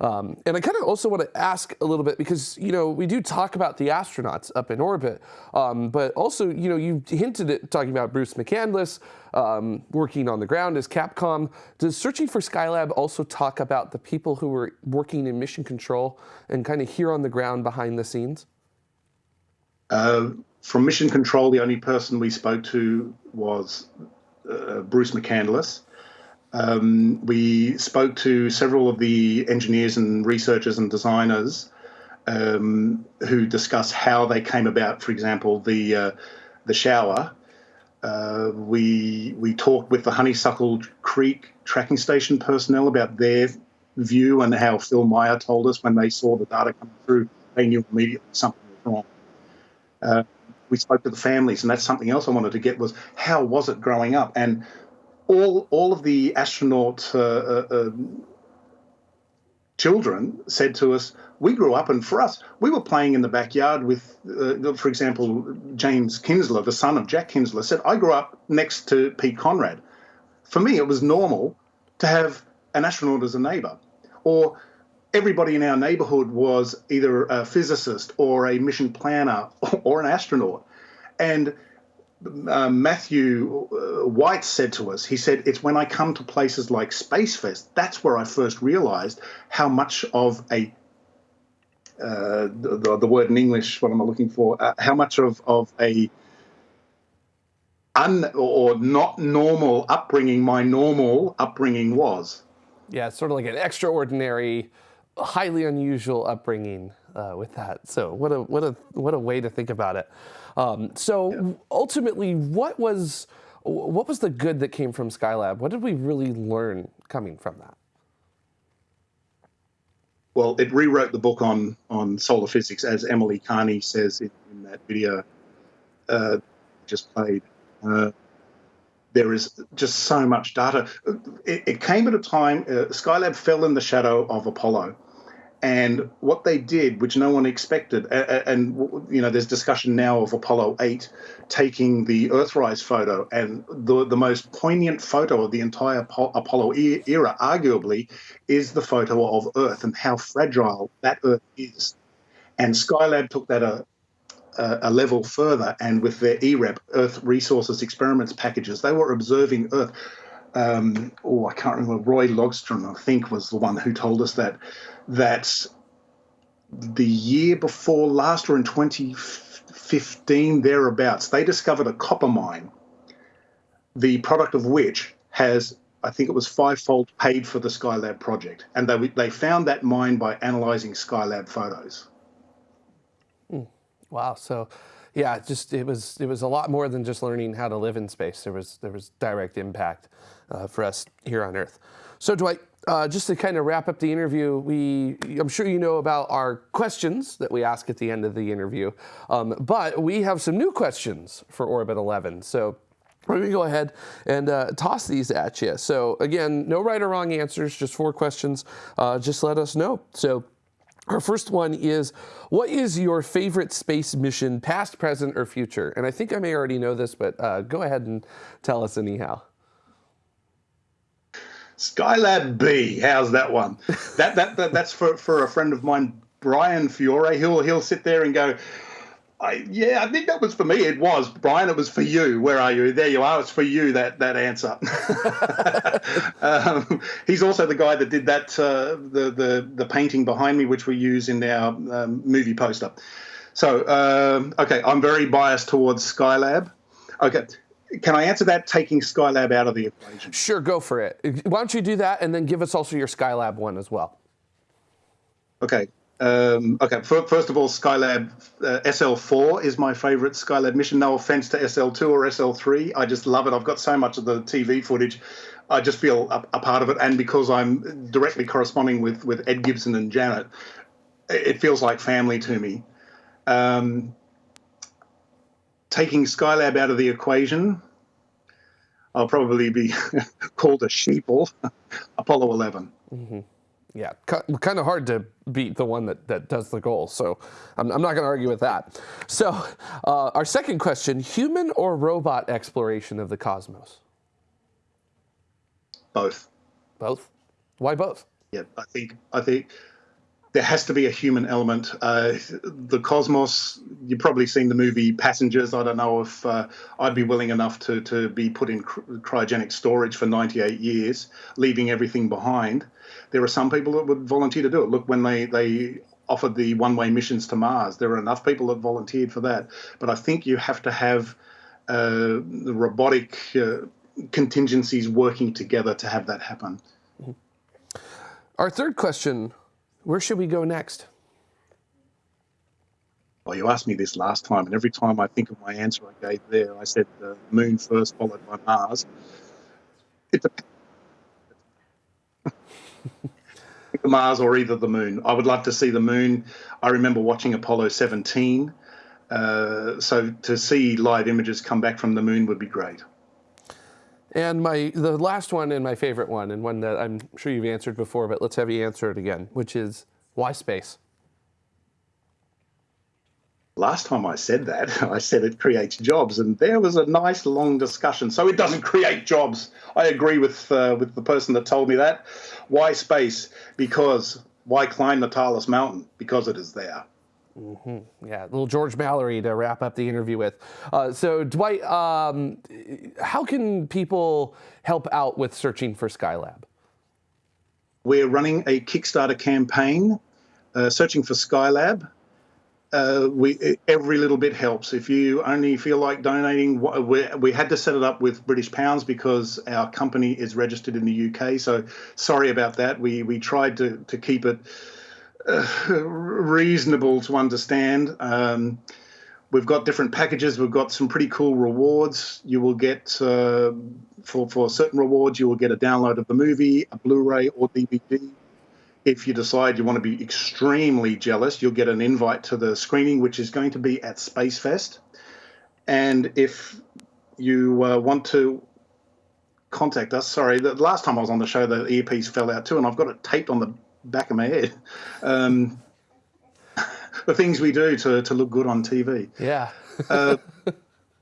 Um, and I kind of also want to ask a little bit because you know we do talk about the astronauts up in orbit, um, but also you know you hinted at talking about Bruce McCandless um, working on the ground as Capcom. Does Searching for Skylab also talk about the people who were working in mission control and kind of here on the ground behind the scenes? Uh, from mission control, the only person we spoke to was uh, Bruce McCandless. Um, we spoke to several of the engineers and researchers and designers um, who discussed how they came about. For example, the uh, the shower. Uh, we we talked with the Honeysuckle Creek tracking station personnel about their view and how Phil Meyer told us when they saw the data come through, they knew immediately something was wrong. Uh, we spoke to the families, and that's something else I wanted to get was how was it growing up and all all of the astronaut uh, uh, um, children said to us, "We grew up, and for us, we were playing in the backyard with, uh, for example, James Kinzler, the son of Jack Kinzler, said I grew up next to Pete Conrad. For me, it was normal to have an astronaut as a neighbour, or." Everybody in our neighborhood was either a physicist or a mission planner [laughs] or an astronaut. And uh, Matthew White said to us, he said, It's when I come to places like Spacefest, that's where I first realized how much of a uh, the, the, word in English, what am I looking for? Uh, how much of, of a un or not normal upbringing my normal upbringing was. Yeah, it's sort of like an extraordinary, highly unusual upbringing uh, with that. So what a what a what a way to think about it. Um, so ultimately, what was what was the good that came from Skylab? What did we really learn coming from that? Well, it rewrote the book on on solar physics, as Emily Carney says in, in that video uh, just played. Uh, there is just so much data. It, it came at a time, uh, Skylab fell in the shadow of Apollo. And what they did, which no one expected, and, and you know, there's discussion now of Apollo 8 taking the Earthrise photo, and the the most poignant photo of the entire Apollo era, arguably, is the photo of Earth and how fragile that Earth is. And Skylab took that a, a, a level further, and with their EREP, Earth Resources Experiments packages, they were observing Earth. Um, oh, I can't remember. Roy Logstrom, I think, was the one who told us that that the year before last, or in 2015 thereabouts, they discovered a copper mine, the product of which has I think it was fivefold paid for the Skylab project, and they they found that mine by analyzing Skylab photos. Wow. So, yeah, just it was it was a lot more than just learning how to live in space. There was there was direct impact uh, for us here on Earth. So, Dwight, uh, just to kind of wrap up the interview, we I'm sure you know about our questions that we ask at the end of the interview, um, but we have some new questions for Orbit 11. So. Going to go ahead and uh, toss these at you. So again, no right or wrong answers, just four questions. Uh, just let us know. So our first one is, what is your favorite space mission, past, present, or future? And I think I may already know this, but uh, go ahead and tell us anyhow. Skylab B, how's that one? That, that, that that's for, for a friend of mine, Brian Fiore. He'll he'll sit there and go, I, yeah, I think that was for me. It was Brian. It was for you. Where are you? There you are. It's for you. That that answer. [laughs] um, he's also the guy that did that uh, the the the painting behind me, which we use in our um, movie poster. So um, okay, I'm very biased towards Skylab. Okay, can I answer that taking Skylab out of the equation? Sure, go for it. Why don't you do that and then give us also your Skylab one as well? Okay. Um, okay, first of all, Skylab uh, SL4 is my favorite Skylab mission. No offense to SL2 or SL3. I just love it. I've got so much of the TV footage. I just feel a, a part of it. And because I'm directly corresponding with, with Ed Gibson and Janet, it feels like family to me. Um, taking Skylab out of the equation, I'll probably be [laughs] called a sheeple. [laughs] Apollo 11. Mm-hmm yeah, kind of hard to beat the one that, that does the goal. So I'm, I'm not going to argue with that. So uh, our second question, human or robot exploration of the cosmos? Both. Both? Why both? Yeah, I think, I think there has to be a human element. Uh, the cosmos, you've probably seen the movie Passengers. I don't know if uh, I'd be willing enough to, to be put in cryogenic storage for 98 years, leaving everything behind there are some people that would volunteer to do it. Look, when they they offered the one-way missions to Mars, there are enough people that volunteered for that. But I think you have to have uh, the robotic uh, contingencies working together to have that happen. Our third question: Where should we go next? Well, you asked me this last time, and every time I think of my answer I gave there, I said the moon first, followed by Mars. It depends [laughs] Mars or either the moon. I would love to see the moon. I remember watching Apollo 17. Uh, so to see live images come back from the moon would be great. And my the last one and my favorite one, and one that I'm sure you've answered before, but let's have you answer it again, which is why space? Last time I said that, [laughs] I said it creates jobs, and there was a nice long discussion. So it doesn't create jobs. I agree with uh, with the person that told me that. Why space? Because why climb the tallest mountain? Because it is there. Mm-hmm. Yeah, little George Mallory to wrap up the interview with. Uh, so, Dwight, um, how can people help out with searching for Skylab? We're running a Kickstarter campaign, uh, searching for Skylab uh, we every little bit helps. If you only feel like donating, we, we had to set it up with British pounds because our company is registered in the UK. So sorry about that. We we tried to to keep it uh, [laughs] reasonable to understand. Um, we've got different packages. We've got some pretty cool rewards. You will get uh, for for certain rewards, you will get a download of the movie, a Blu-ray or DVD. If you decide you want to be extremely jealous, you'll get an invite to the screening, which is going to be at Space Fest. And if you uh, want to contact us, sorry, the last time I was on the show, the earpiece fell out too, and I've got it taped on the back of my head. Um, [laughs] the things we do to, to look good on TV. Yeah. uh,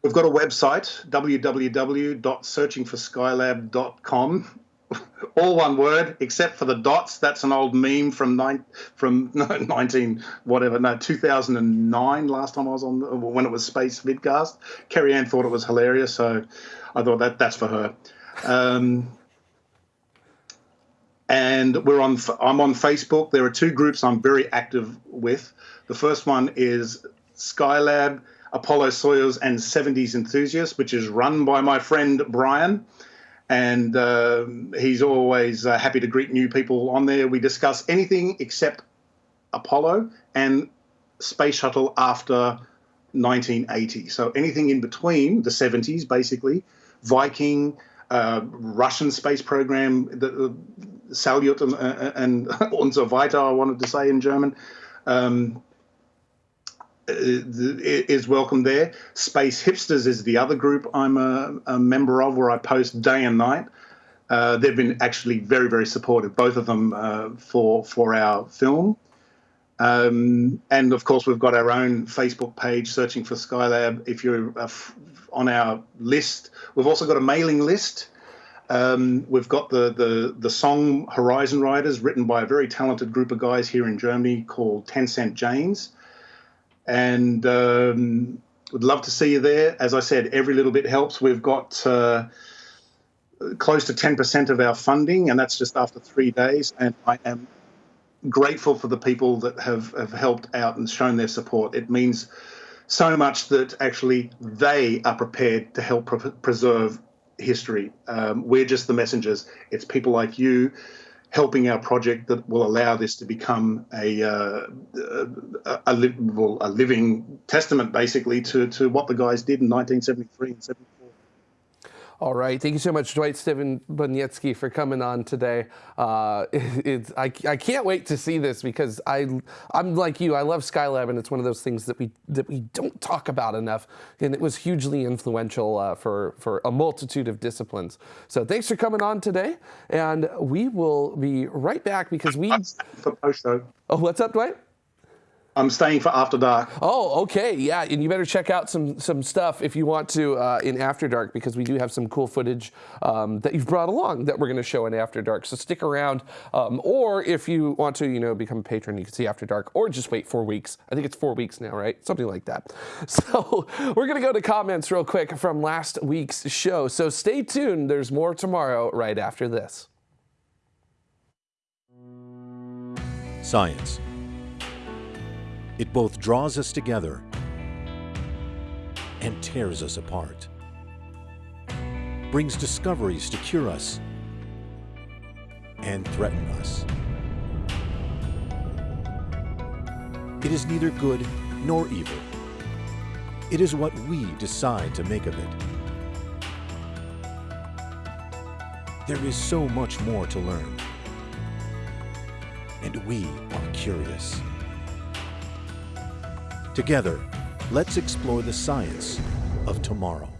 we've got a website, www.searchingforskylab.com. All one word, except for the dots. That's an old meme from nine, from [laughs] no, 19 whatever, no 2009. Last time I was on when it was Space Vidcast, Cariann thought it was hilarious, so I thought that that's for her. Um, and we're on. I'm on Facebook. There are two groups I'm very active with. The first one is Skylab, Apollo Soyuz, and 70s enthusiasts, which is run by my friend Brian, and uh, he's always uh, happy to greet new people on there. We discuss anything except Apollo and space shuttle after 1980. So anything in between the 70s, basically, Viking. Uh, Russian space program, the, Salyut and, uh, and Unser Weiter, I wanted to say in German, um, is welcome there. Space Hipsters is the other group I'm a, a member of, where I post day and night. Uh, they've been actually very, very supportive, both of them uh, for for our film. Um, and of course, we've got our own Facebook page, searching for Skylab. If you're uh, on our list, we've also got a mailing list. Um, we've got the, the the song Horizon Riders, written by a very talented group of guys here in Germany called Ten Cent Janes, and um, would love to see you there. As I said, every little bit helps. We've got uh, close to ten percent of our funding, and that's just after three days. And I am grateful for the people that have, have helped out and shown their support. It means so much that actually they are prepared to help pre- preserve history. Um, we're just the messengers. It's people like you helping our project that will allow this to become a uh, a, a, a, living testament, basically, to, to what the guys did in 1973 and 74. All right. Thank you so much, Dwight Steven Boniecki, for coming on today. Uh, [laughs] it, I, I can't wait to see this because I, I'm like you. I love Skylab, and it's one of those things that we that we don't talk about enough. And it was hugely influential uh, for for a multitude of disciplines. So thanks for coming on today, and we will be right back because we. [laughs] For post though. Oh, what's up, Dwight? I'm staying for After Dark. Oh, okay, yeah, and you better check out some some stuff if you want to uh, in After Dark because we do have some cool footage um, that you've brought along that we're going to show in After Dark. So stick around, um, or if you want to, you know, become a patron, you can see After Dark, or just wait four weeks. I think it's four weeks now, right? Something like that. [laughs] So we're going to go to comments real quick from last week's show. So stay tuned. There's more tomorrow right after this. Science. It both draws us together and tears us apart, brings discoveries to cure us and threaten us. It is neither good nor evil. It is what we decide to make of it. There is so much more to learn, and we are curious. Together, let's explore the science of tomorrow.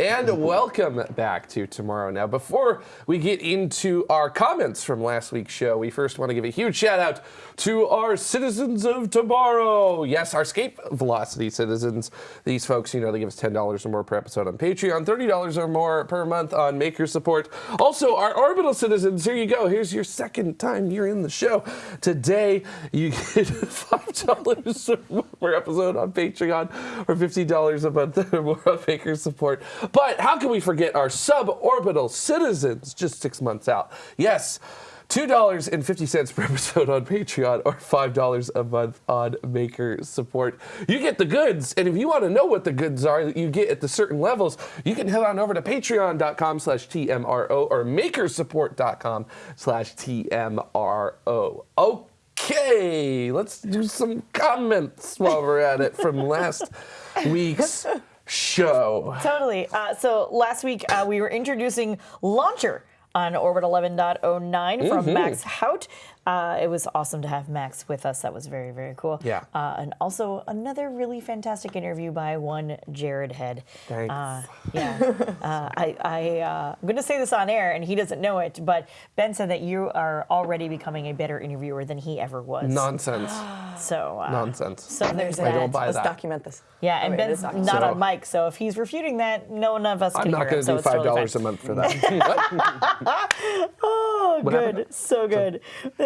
And welcome back to Tomorrow Now. Before we get into our comments from last week's show, we first want to give a huge shout out to our citizens of tomorrow. Yes, our escape velocity citizens. These folks, you know, they give us $10 or more per episode on Patreon, $30 or more per month on Maker Support. Also, our orbital citizens, here you go. Here's your second time you're in the show. Today, you get [laughs] $5 per episode on Patreon or $50 a month or more on Maker Support. But how can we forget our suborbital citizens just six months out? Yes. $2.50 per episode on Patreon or $5 a month on Maker Support. You get the goods, and if you want to know what the goods are that you get at the certain levels, you can head on over to patreon.com slash TMRO or makersupport.com slash TMRO. Okay. Okay, let's do some comments while we're at it from last [laughs] week's show. Totally. Uh, so last week uh, we were introducing Launcher on Orbit 11.09 from Mhm. Max Haot. Uh, it was awesome to have Max with us. That was very, very cool. Yeah. Uh, and also another really fantastic interview by one Jared Head. Thanks. Uh, yeah. [laughs] uh, I, I, uh, I'm going to say this on air, and he doesn't know it, but Ben said that you are already becoming a better interviewer than he ever was. Nonsense. [gasps] So uh, Nonsense. So there's I that. don't buy Let's that. document this. Yeah, and Oh, wait, Ben's not. So- on mic, so if he's refuting that, no one of us I'm can not going to so do it's five dollars fine. a month for that. [laughs] [laughs] Oh, What good. So good.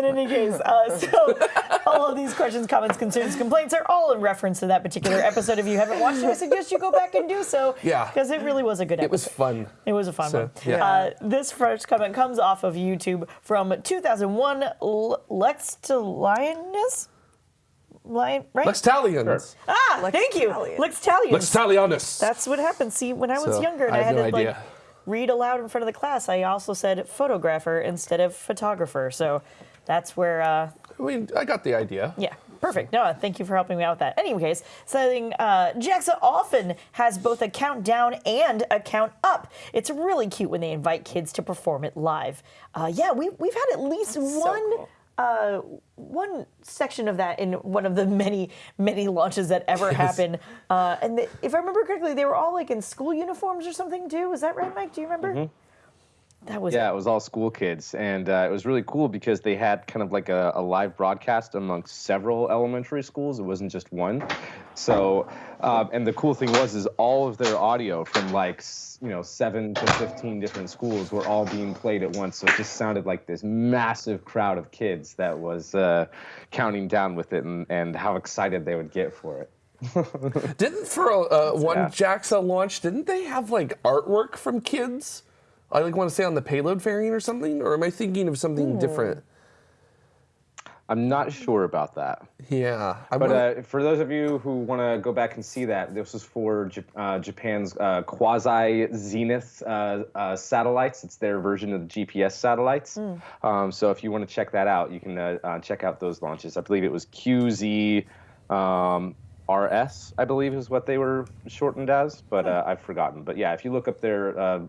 In any case, uh, [laughs] so all of these questions, comments, concerns, complaints are all in reference to that particular episode. If you haven't watched it, I suggest you go back and do so. Yeah. Because it really was a good episode. it was fun. It was a fun So, one. yeah. Uh, this first comment comes off of YouTube from 2001. L- Lex to Lioness? Lion, right? Lextalians. ah, thank you. Lex Talions. Lextalianus. That's what happened. See, when I was So, younger and I I, had no to like read aloud in front of the class, I also said photographer instead of photographer. So that's where, uh, I mean, I got the idea. yeah, perfect. No, thank you for helping me out with that. Anyways, saying uh, JAXA often has both a countdown and a count up. It's really cute when they invite kids to perform it live. Uh, yeah, we, we've had at least one. Uh, one section of that in one of the many, many launches that ever Yes. happened. Uh, and the, if I remember correctly, they were all like in school uniforms or something too. Is that right, Mike? Do you remember? That was yeah, it was all school kids, and uh, it was really cool because they had kind of like a, a live broadcast amongst several elementary schools. It wasn't just one. So, um, and the cool thing was, is all of their audio from like you know seven to fifteen different schools were all being played at once. So it just sounded like this massive crowd of kids that was uh, counting down with it, and, and how excited they would get for it. [laughs] Didn't for uh, one Yeah. JAXA launch, didn't they have like artwork from kids? I like want to say on the payload variant or something, or am I thinking of something different? I'm not sure about that. Yeah, I But wanna- uh, for those of you who want to go back and see that, this was for Jap- uh, Japan's uh, quasi zenith uh, uh, satellites. It's their version of the GPS satellites. Um, so if you want to check that out, you can uh, uh, check out those launches. I believe it was QZ. Um, RS, I believe, is what they were shortened as, but uh, I've forgotten. But yeah, if you look up their uh,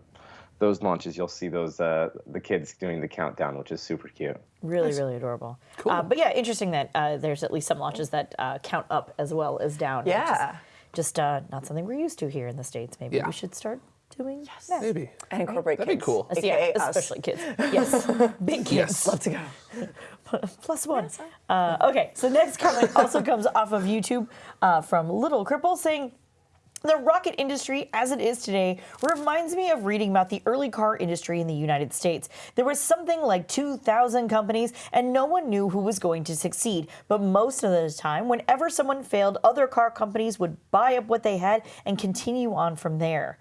those launches, you'll see those uh, the kids doing the countdown, which is super cute. Really, really adorable. Uh, but yeah, interesting that uh, there's at least some launches that uh, count up as well as down. Yeah. Just uh, not something we're used to here in the States. Maybe Yeah. we should start doing yes. that. maybe. And incorporate That'd be kids. cool. Yeah, us. especially kids. [laughs] Yes, big kids. Yes. Love to go. [laughs] Plus one. Uh, okay, so next comment also comes off of YouTube uh, from Little Cripple saying, the rocket industry, as it is today, reminds me of reading about the early car industry in the United States. There was something like 2,000 companies, and no one knew who was going to succeed. But most of the time, whenever someone failed, other car companies would buy up what they had and continue on from there.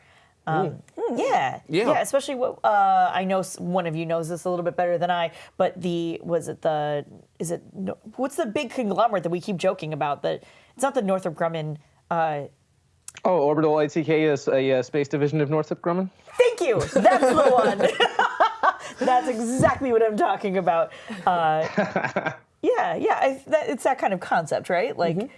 Um, yeah, Yeah. Especially what uh, I know. One of you knows this a little bit better than I. But the was it the is it no, what's the big conglomerate that we keep joking about? That it's not the Northrop Grumman. Uh, Oh, Orbital ATK is a uh, space division of Northrop Grumman. Thank you. That's the one. [laughs] That's exactly what I'm talking about. Uh, [laughs] yeah, yeah. I, that, it's that kind of concept, right? Like,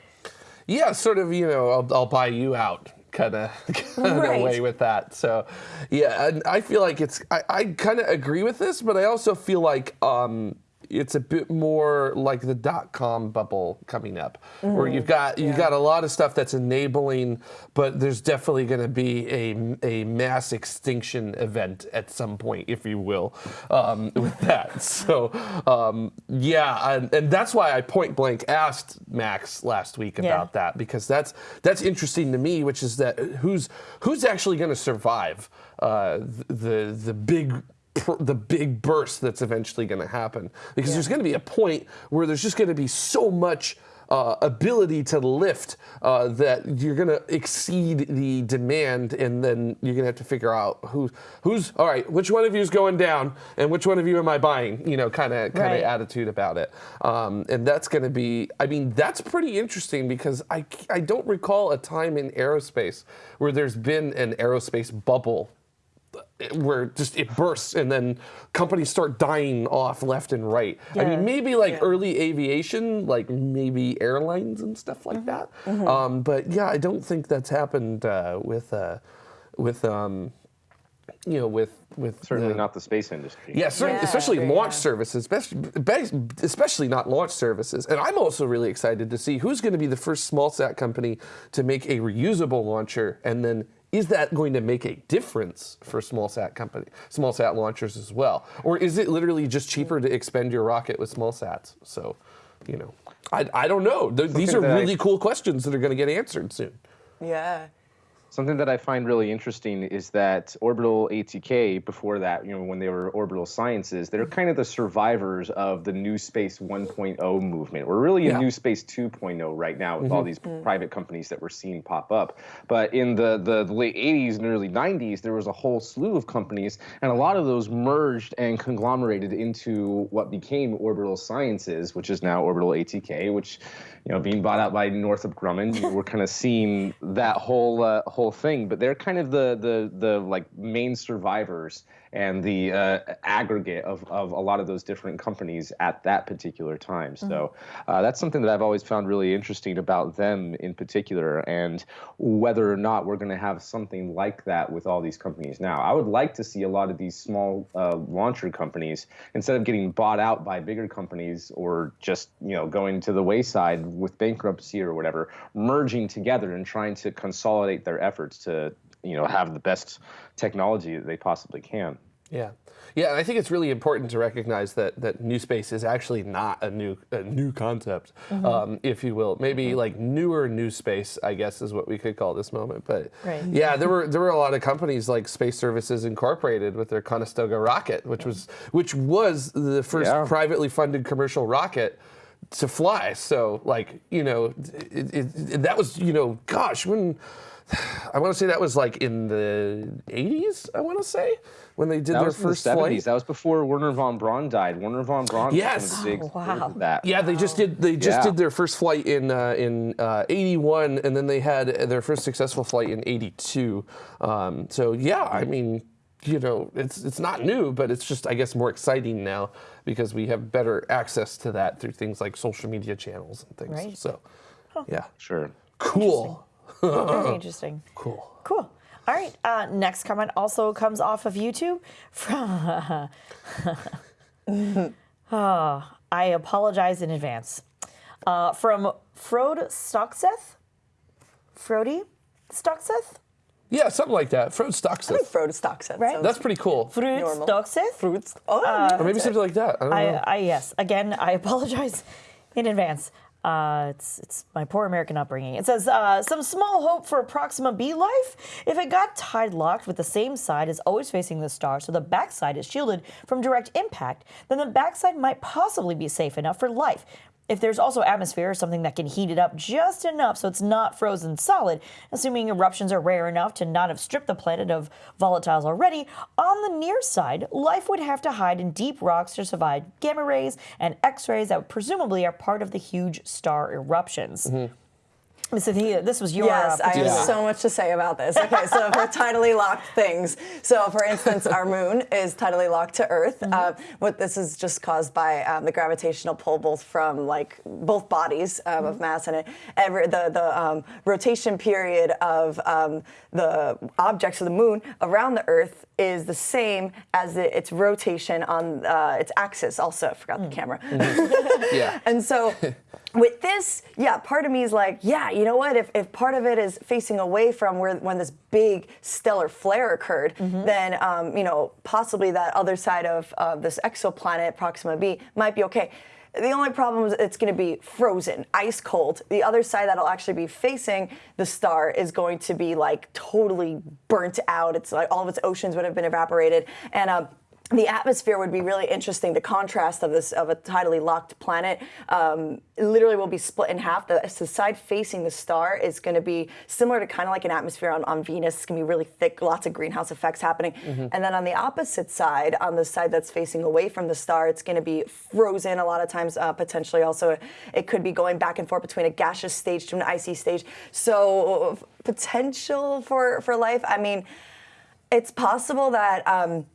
Yeah, sort of. You know, I'll, I'll buy you out, kind of, [laughs] kind Right. way with that. So, yeah, and I feel like it's. I, I kind of agree with this, but I also feel like um, it's a bit more like the dot com bubble coming up, where you've got you've got a lot of stuff that's enabling, but there's definitely going to be a a mass extinction event at some point, if you will, um, [laughs] with that. So, um, yeah, and, and that's why I point blank asked Max last week Yeah. about that because that's that's interesting to me, which is that who's who's actually going to survive uh, the the big the big burst that's eventually going to happen. Because there's going to be a point where there's just going to be so much uh, ability to lift uh, that you're going to exceed the demand and then you're going to have to figure out who who's all right which one of you is going down and which one of you am i buying? You know kind of kind Right. of attitude about it. Um, and that's going to be i mean that's pretty interesting because I, I don't recall a time in aerospace where there's been an aerospace bubble where just it bursts and then companies start dying off left and right. I mean, maybe like early aviation, like maybe airlines and stuff like that. Um, but yeah, I don't think that's happened uh, with uh, with um, you know with with Certainly the- not the space industry. yeah, certainly, Yeah, especially yeah. launch services, especially, especially not launch services. And I'm also really excited to see who's going to be the first small sat company to make a reusable launcher, and then is that going to make a difference for small sat company, small sat launchers as well, or is it literally just cheaper to expend your rocket with small sats? So, you know, I, I don't know. Th- These are Something I- really cool questions that are going to get answered soon. Yeah. Something that I find really interesting is that Orbital ATK, before that, you know, when they were Orbital Sciences, they're mm-hmm. kind of the survivors of the New Space 1.0 movement. We're really in Yeah. New Space 2.0 right now with all mm-hmm. these mm. private companies that we're seeing pop up. But in the, the, the late 80s and early 90s, there was a whole slew of companies, and a lot of those merged and conglomerated into what became Orbital Sciences, which is now Orbital ATK, which, you know, being bought out by Northrop Grumman, we're kind of seeing that whole uh, whole thing. But they're kind of the the the like main survivors and the uh, aggregate of, of a lot of those different companies at that particular time. So uh, that's something that I've always found really interesting about them in particular, and whether or not we're going to have something like that with all these companies now. I would like to see a lot of these small uh, launcher companies instead of getting bought out by bigger companies or just you know going to the wayside with bankruptcy or whatever, merging together and trying to consolidate their efforts to you know have the best technology that they possibly can. Yeah, yeah, I think it's really important to recognize that that new space is actually not a new a new concept, um, if you will. Maybe like newer new space, I guess, is what we could call this moment. But Right. yeah, there were there were a lot of companies like Space Services Incorporated with their Conestoga rocket, which was which was the first Yeah. privately funded commercial rocket to fly. So like you know, it, it, it- that was you know, gosh, when. I want to say that was like in the 80s. I want to say when they did That their was in the first 70s. flight. That was before Wernher von Braun died. Wernher von Braun Yes. was one of the big Oh, wow. that. Yeah, they just did. They just Yeah. did their first flight in uh, in uh, '81, and then they had their first successful flight in '82. Um, so yeah, I mean, you know, it's it's not new, but it's just I guess more exciting now because we have better access to that through things like social media channels and things. Right. So, yeah, Sure. cool, Very interesting. [laughs] cool. Cool. All right. Uh, next comment also comes off of YouTube from. [laughs] Ah, I apologize in advance. Uh, from Frode Stockseth. Frody Stockseth? Yeah, something like that. Frode Stockseth. Frode Stockseth. Right. That's pretty cool. Frode Normal. Fruits. Oh, Or maybe something like that. I don't know. I, I yes. Again, I [laughs] apologize in advance. Uh, it's it's my poor American upbringing. It says uh, some small hope for Proxima B life. If it got tide locked with the same side as always facing the star, so the backside is shielded from direct impact, then the backside might possibly be safe enough for life. If there's also atmosphere or something that can heat it up just enough so it's not frozen solid, assuming eruptions are rare enough to not have stripped the planet of volatiles already, on the near side, life would have to hide in deep rocks to survive gamma rays and X rays that presumably are part of the huge star eruptions. Mm-hmm. So the- this was your Yes, I have particular- so much to say about this. Okay, so for [laughs] tidally locked things. So, for instance, our moon is tidally locked to Earth. Uh, what this is just caused by um, the gravitational pull, both from like both bodies um, of mass and it, every the the um, rotation period of um, the objects of the moon around the Earth is the same as the, its rotation on uh, its axis. Also, I forgot the camera. [laughs] yeah. And so with this, yeah, part of me is like, yeah, you know what? If, if part of it is facing away from where when this big stellar flare occurred, then um, you know possibly that other side of uh, this exoplanet Proxima B might be okay. The only problem is it's going to be frozen, ice cold. The other side that'll actually be facing the star is going to be like totally burnt out. It's like all of its oceans would have been evaporated, and um, the atmosphere would be really interesting. The contrast of this of a tidally locked planet um, literally will be split in half. The, the side facing the star is going to be similar to kind of like an atmosphere on, on Venus. It's going to be really thick, lots of greenhouse effects happening. And then on the opposite side, on the side that's facing away from the star, it's going to be frozen. A lot of times, uh, potentially also, it could be going back and forth between a gaseous stage to an icy stage. So potential for for life. I mean It's possible that. Um,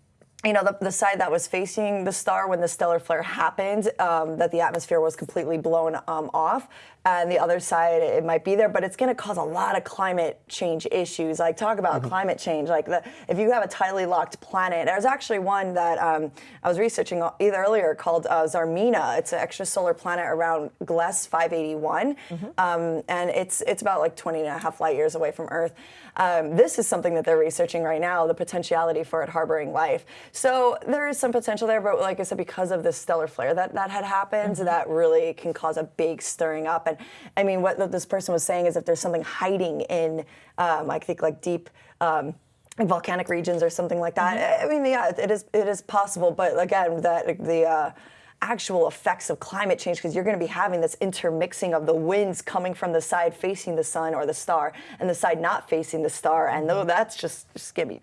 you know, the, the side that was facing the star when the stellar flare happened, um, that the atmosphere was completely blown um, off. And the other side, it might be there, but it's going to cause a lot of climate change issues. Like, talk about climate change. Like, the, if you have a tidally locked planet, there's actually one that um, I was researching either earlier called uh, Zarmina. It's an extrasolar planet around Gliese 581. Um, and it's, it's about like 20 and a half light years away from Earth. Um, this is something that they're researching right now, the potentiality for it harboring life. So there is some potential there, but like I said, because of this stellar flare that, that had happened, that really can cause a big stirring up. And I mean, what this person was saying is if there's something hiding in, um, I think, like deep. Um, volcanic regions or something like that. I mean, yeah, it is it is possible, but again, that the uh, actual effects of climate change because you're going to be having this intermixing of the winds coming from the side facing the sun or the star and the side not facing the star, and though that's just just gonna be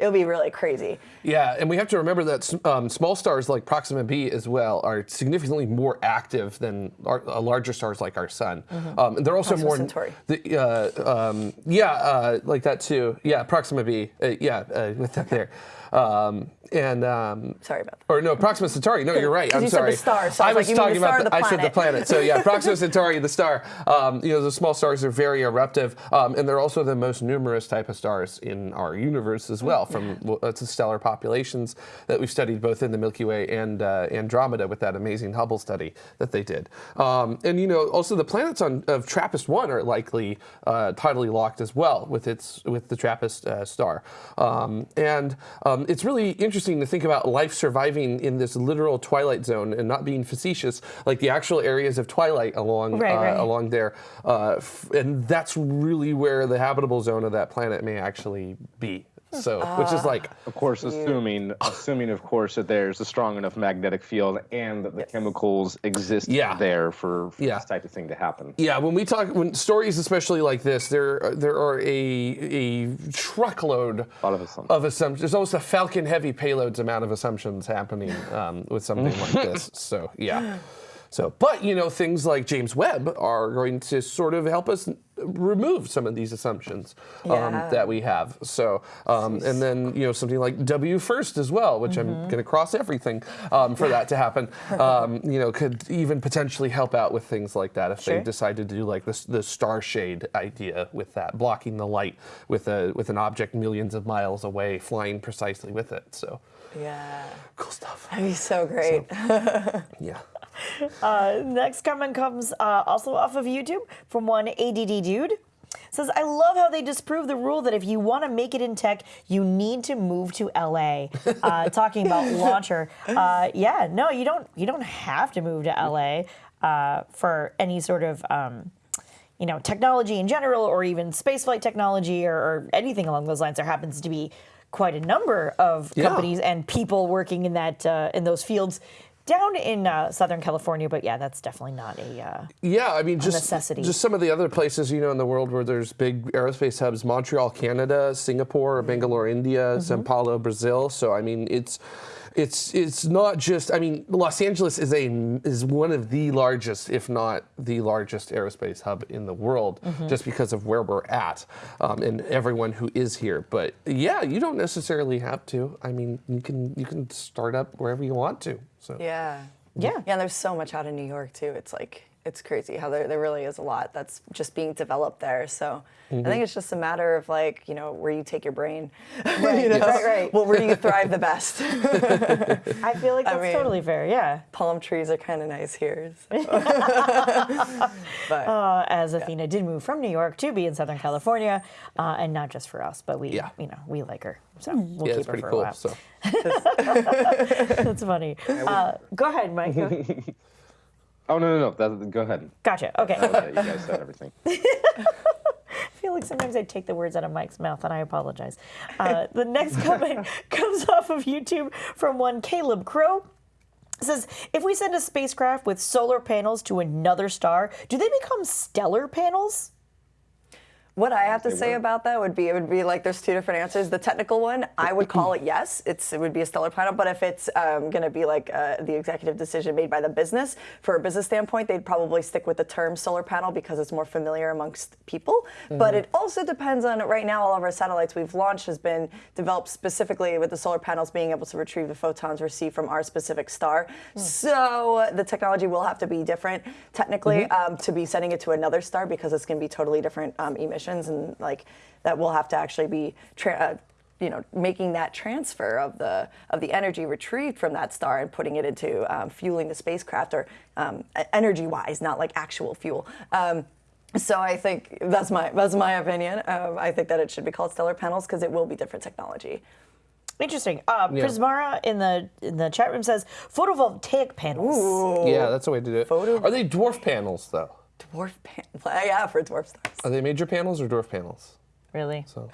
it'll be really crazy. Yeah, and we have to remember that um, small stars like Proxima b as well are significantly more active than our, uh, larger stars like our sun. Um, and they're also Proxima more. Centauri. The, uh, um, yeah, uh, like that too. Yeah, Proxima b. Uh, yeah, uh, [laughs] with that there. And um, Sorry about that. or no, Proxima Centauri. No, you're right. [laughs] I'm you said the sorry. star, so I was like, talking the about. or the I said the planet? So yeah, [laughs] Proxima Centauri, the star. Um, you know, the small stars are very eruptive, um, and they're also the most numerous type of stars in our universe as well. From well, the stellar populations that we've studied both in the Milky Way and uh, Andromeda with that amazing Hubble study that they did. Um, and you know, also the planets on of TRAPPIST one are likely uh, tidally locked as well with its with the TRAPPIST uh, star. Um, and um, it's really interesting to think about life surviving in this literal twilight zone and not being facetious, like the actual areas of twilight along Right, uh, right. along there. Uh, f- and that's really where the habitable zone of that planet may actually be. So, which is like Of course, assuming assuming of course that there's a strong enough magnetic field and that the chemicals exist Yeah. there for, for Yeah. this type of thing to happen. Yeah, when we talk, when stories especially like this, there there are a a truckload lot of assumptions. of assumptions. There's almost a Falcon Heavy payloads amount of assumptions happening um, with something like [laughs] this. So yeah. So, but you know, things like James Webb are going to sort of help us remove some of these assumptions um, Yeah. that we have. So, um, and then you know something like WFIRST as well, which I'm going to cross everything um, for that to happen. [laughs] Um, you know, could even potentially help out with things like that if Sure. they decide to do like this the star shade idea with that blocking the light with a with an object millions of miles away flying precisely with it. So Yeah, cool stuff. that'd be so great. [laughs] Yeah. [laughs] Uh, next comment comes uh, also off of YouTube from one ADD dude. Says, I love how they disprove the rule that if you want to make it in tech, you need to move to LA. [laughs] Uh, talking about launcher. Uh, yeah, no, you don't. You don't have to move to LA uh, for any sort of. Um, you know, technology in general, or even spaceflight technology, or, or anything along those lines. There happens to be quite a number of Yeah. companies and people working in that uh, in those fields down in uh, Southern California. But yeah, that's definitely not a. Uh, Yeah, I mean, just necessity. just some of the other places you know in the world where there's big aerospace hubs: Montreal, Canada; Singapore, Bangalore, India; Mm-hmm. Sao Paulo, Brazil. So I mean, it's it's it's not just. I mean, Los Angeles is a is one of the largest, if not the largest, aerospace hub in the world, Mm-hmm. just because of where we're at um, and everyone who is here. But yeah, you don't necessarily have to. I mean, you can you can start up wherever you want to. So Yeah. Yeah. Yeah, and there's so much out in New York too. It's like it's crazy how there, there really is a lot that's just being developed there. So I think it's just a matter of like, you know, where you take your brain. Right, [laughs] you know? right, right. Well, where do you thrive the best? [laughs] I feel like that's mean- totally fair. Yeah. Palm trees are kind of nice here. so. [laughs] but Uh, as Athena did move from New York to be in Southern California, uh, and not just for us, but we, Yeah. you know, we like her, so we'll yeah, keep her pretty for a while. So. That's funny. Uh, go ahead, Mike. Oh no no no! That, go ahead. gotcha. Okay. Okay, you guys said everything. [laughs] I feel like sometimes I take the words out of Mike's mouth, and I apologize. Uh, the next [laughs] comment comes off of YouTube from one Caleb Crow. It says, if we send a spacecraft with solar panels to another star, do they become stellar panels? What I have to say were. about that would be it would be like there's two different answers. The technical one, I would call it [clears throat] yes. It's it would be a stellar panel, but if it's um, going to be like uh, the executive decision made by the business, for a business standpoint, they'd probably stick with the term solar panel because it's more familiar amongst people. But it also depends on right now. All of our satellites we've launched has been developed specifically with the solar panels being able to retrieve the photons received from our specific star. So the technology will have to be different technically um, to be sending it to another star because it's going to be totally different um, emissions and like that we'll have to actually be. Tra- uh, you know, making that transfer of the of the energy retrieved from that star and putting it into um, fueling the spacecraft, or um, energy-wise, not like actual fuel. Um, so I think that's my that's my opinion. Um, I think that it should be called stellar panels because it will be different technology. Interesting. Uh, Yeah. Prismara in the in the chat room says photovoltaic panels. Yeah, that's the way to do it. Photo- Are they dwarf panels though? Dwarf panels. [laughs] Yeah, for dwarf stars. Are they major panels or dwarf panels? Really? So.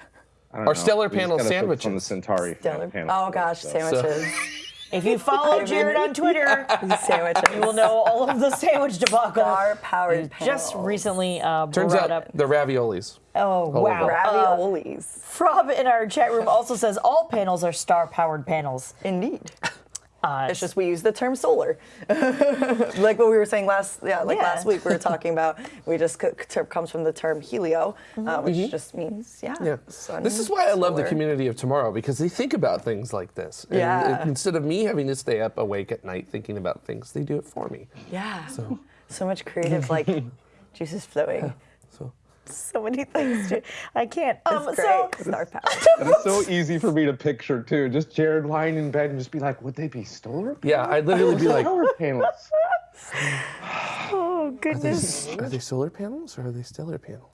I don't Are know. stellar We just panel sandwiches? on the Centauri Stellar. panel. Oh gosh, so- sandwiches. [laughs] If you follow Jared on Twitter, [laughs] sandwiches. you will know all of the sandwich debacle. Star-powered you Just recently uh, Turns out up. they're raviolis. Oh over. wow! Uh, Raviolis. Frob in our chat room also says all panels are star-powered panels. Indeed. Uh, It's just we use the term solar, [laughs] like what we were saying last yeah like Yeah. last week we were talking about. We just comes from the term helio, uh, which Mhm. just means yeah. Yeah. sun, This is why I love the community of tomorrow because they think about things like this. And Yeah. it- instead of me having to stay up awake at night thinking about things, they do it for me. Yeah. So- So, much creative like [laughs] juices flowing. So [laughs] so many things. to- I can't. Um, It's so great. Star power. [laughs] And it's so easy for me to picture too. Just Jared lying in bed and just be like, would they be solar? Yeah, I'd literally be like- solar panels. [laughs] oh Are goodness. they, are they solar panels or are they stellar panels?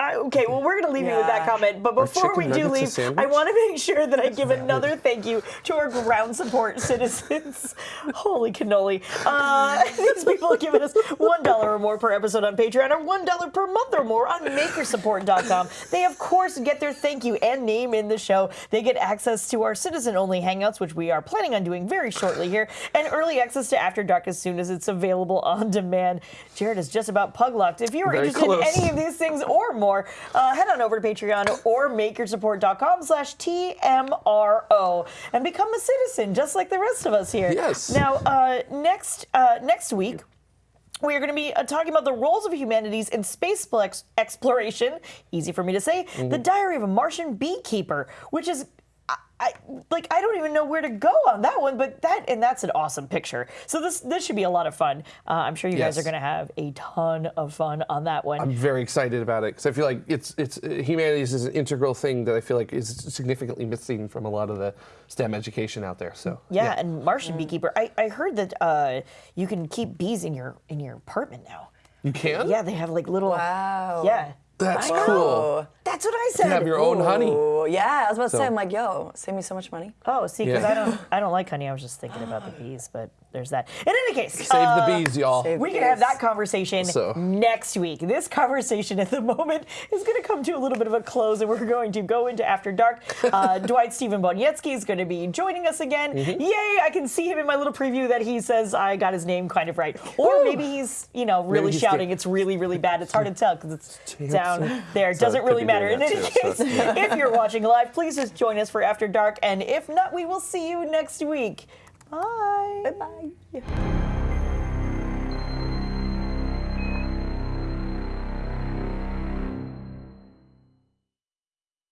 I, okay, well, we're going to leave you with that comment. But before we do leave. I want to make sure that I give another thank you to our ground support [laughs] citizens. Holy cannoli. Uh, [laughs] these people have given us $1 or more per episode on Patreon or $1 per month or more on makersupport.com. They, of course, get their thank you and name in the show. They get access to our citizen only hangouts, which we are planning on doing very shortly here, and early access to After Dark as soon as it's available on demand. Jared is just about pug lucked. If you're Very interested close. in any of these things or more, uh, head on over to Patreon or makersupport.com slash TMRO and become a citizen just like the rest of us here. Yes. Now, uh, next, uh, next week, we are going to be uh, talking about the roles of humanities in space exploration. Easy for me to say. Mm-hmm. The Diary of a Martian Beekeeper, which is. I, I, like I don't even know where to go on that one, but that and that's an awesome picture. So this this should be a lot of fun. Uh, I'm sure you guys are going to have a ton of fun on that one. I'm very excited about it because I feel like it's it's uh, humanities is an integral thing that I feel like is significantly missing from a lot of the STEM education out there. So Yeah, yeah. and Martian beekeeper. I, I heard that uh, you can keep bees in your in your apartment now. you can. Yeah, they have like little. Wow. Yeah, That's I know. cool. that's what I You said. have your own honey. Yeah, I was about to So- say, I'm like, yo, save me so much money. Oh, see, because Yeah. I don't I don't like honey. I was just thinking about the bees, but there's that. In any case, Save uh, the bees, y'all. save- We can have that conversation So- next week. This conversation at the [laughs] moment is going to come to a little bit of a close, and we're going to go into After Dark. [laughs] Uh, Dwight Steven-Boniecki is going to be joining us again. Mm-hmm. Yay! I can see him in my little preview that he says I got his name kind of right, or maybe he's you know really shouting. good. It's really really bad. It's hard to tell because it's down there. So Doesn't could really matter. In any too, case, so, if you're watching live, please just join us for After Dark, and if not, we will see you next week. Bye. Bye bye.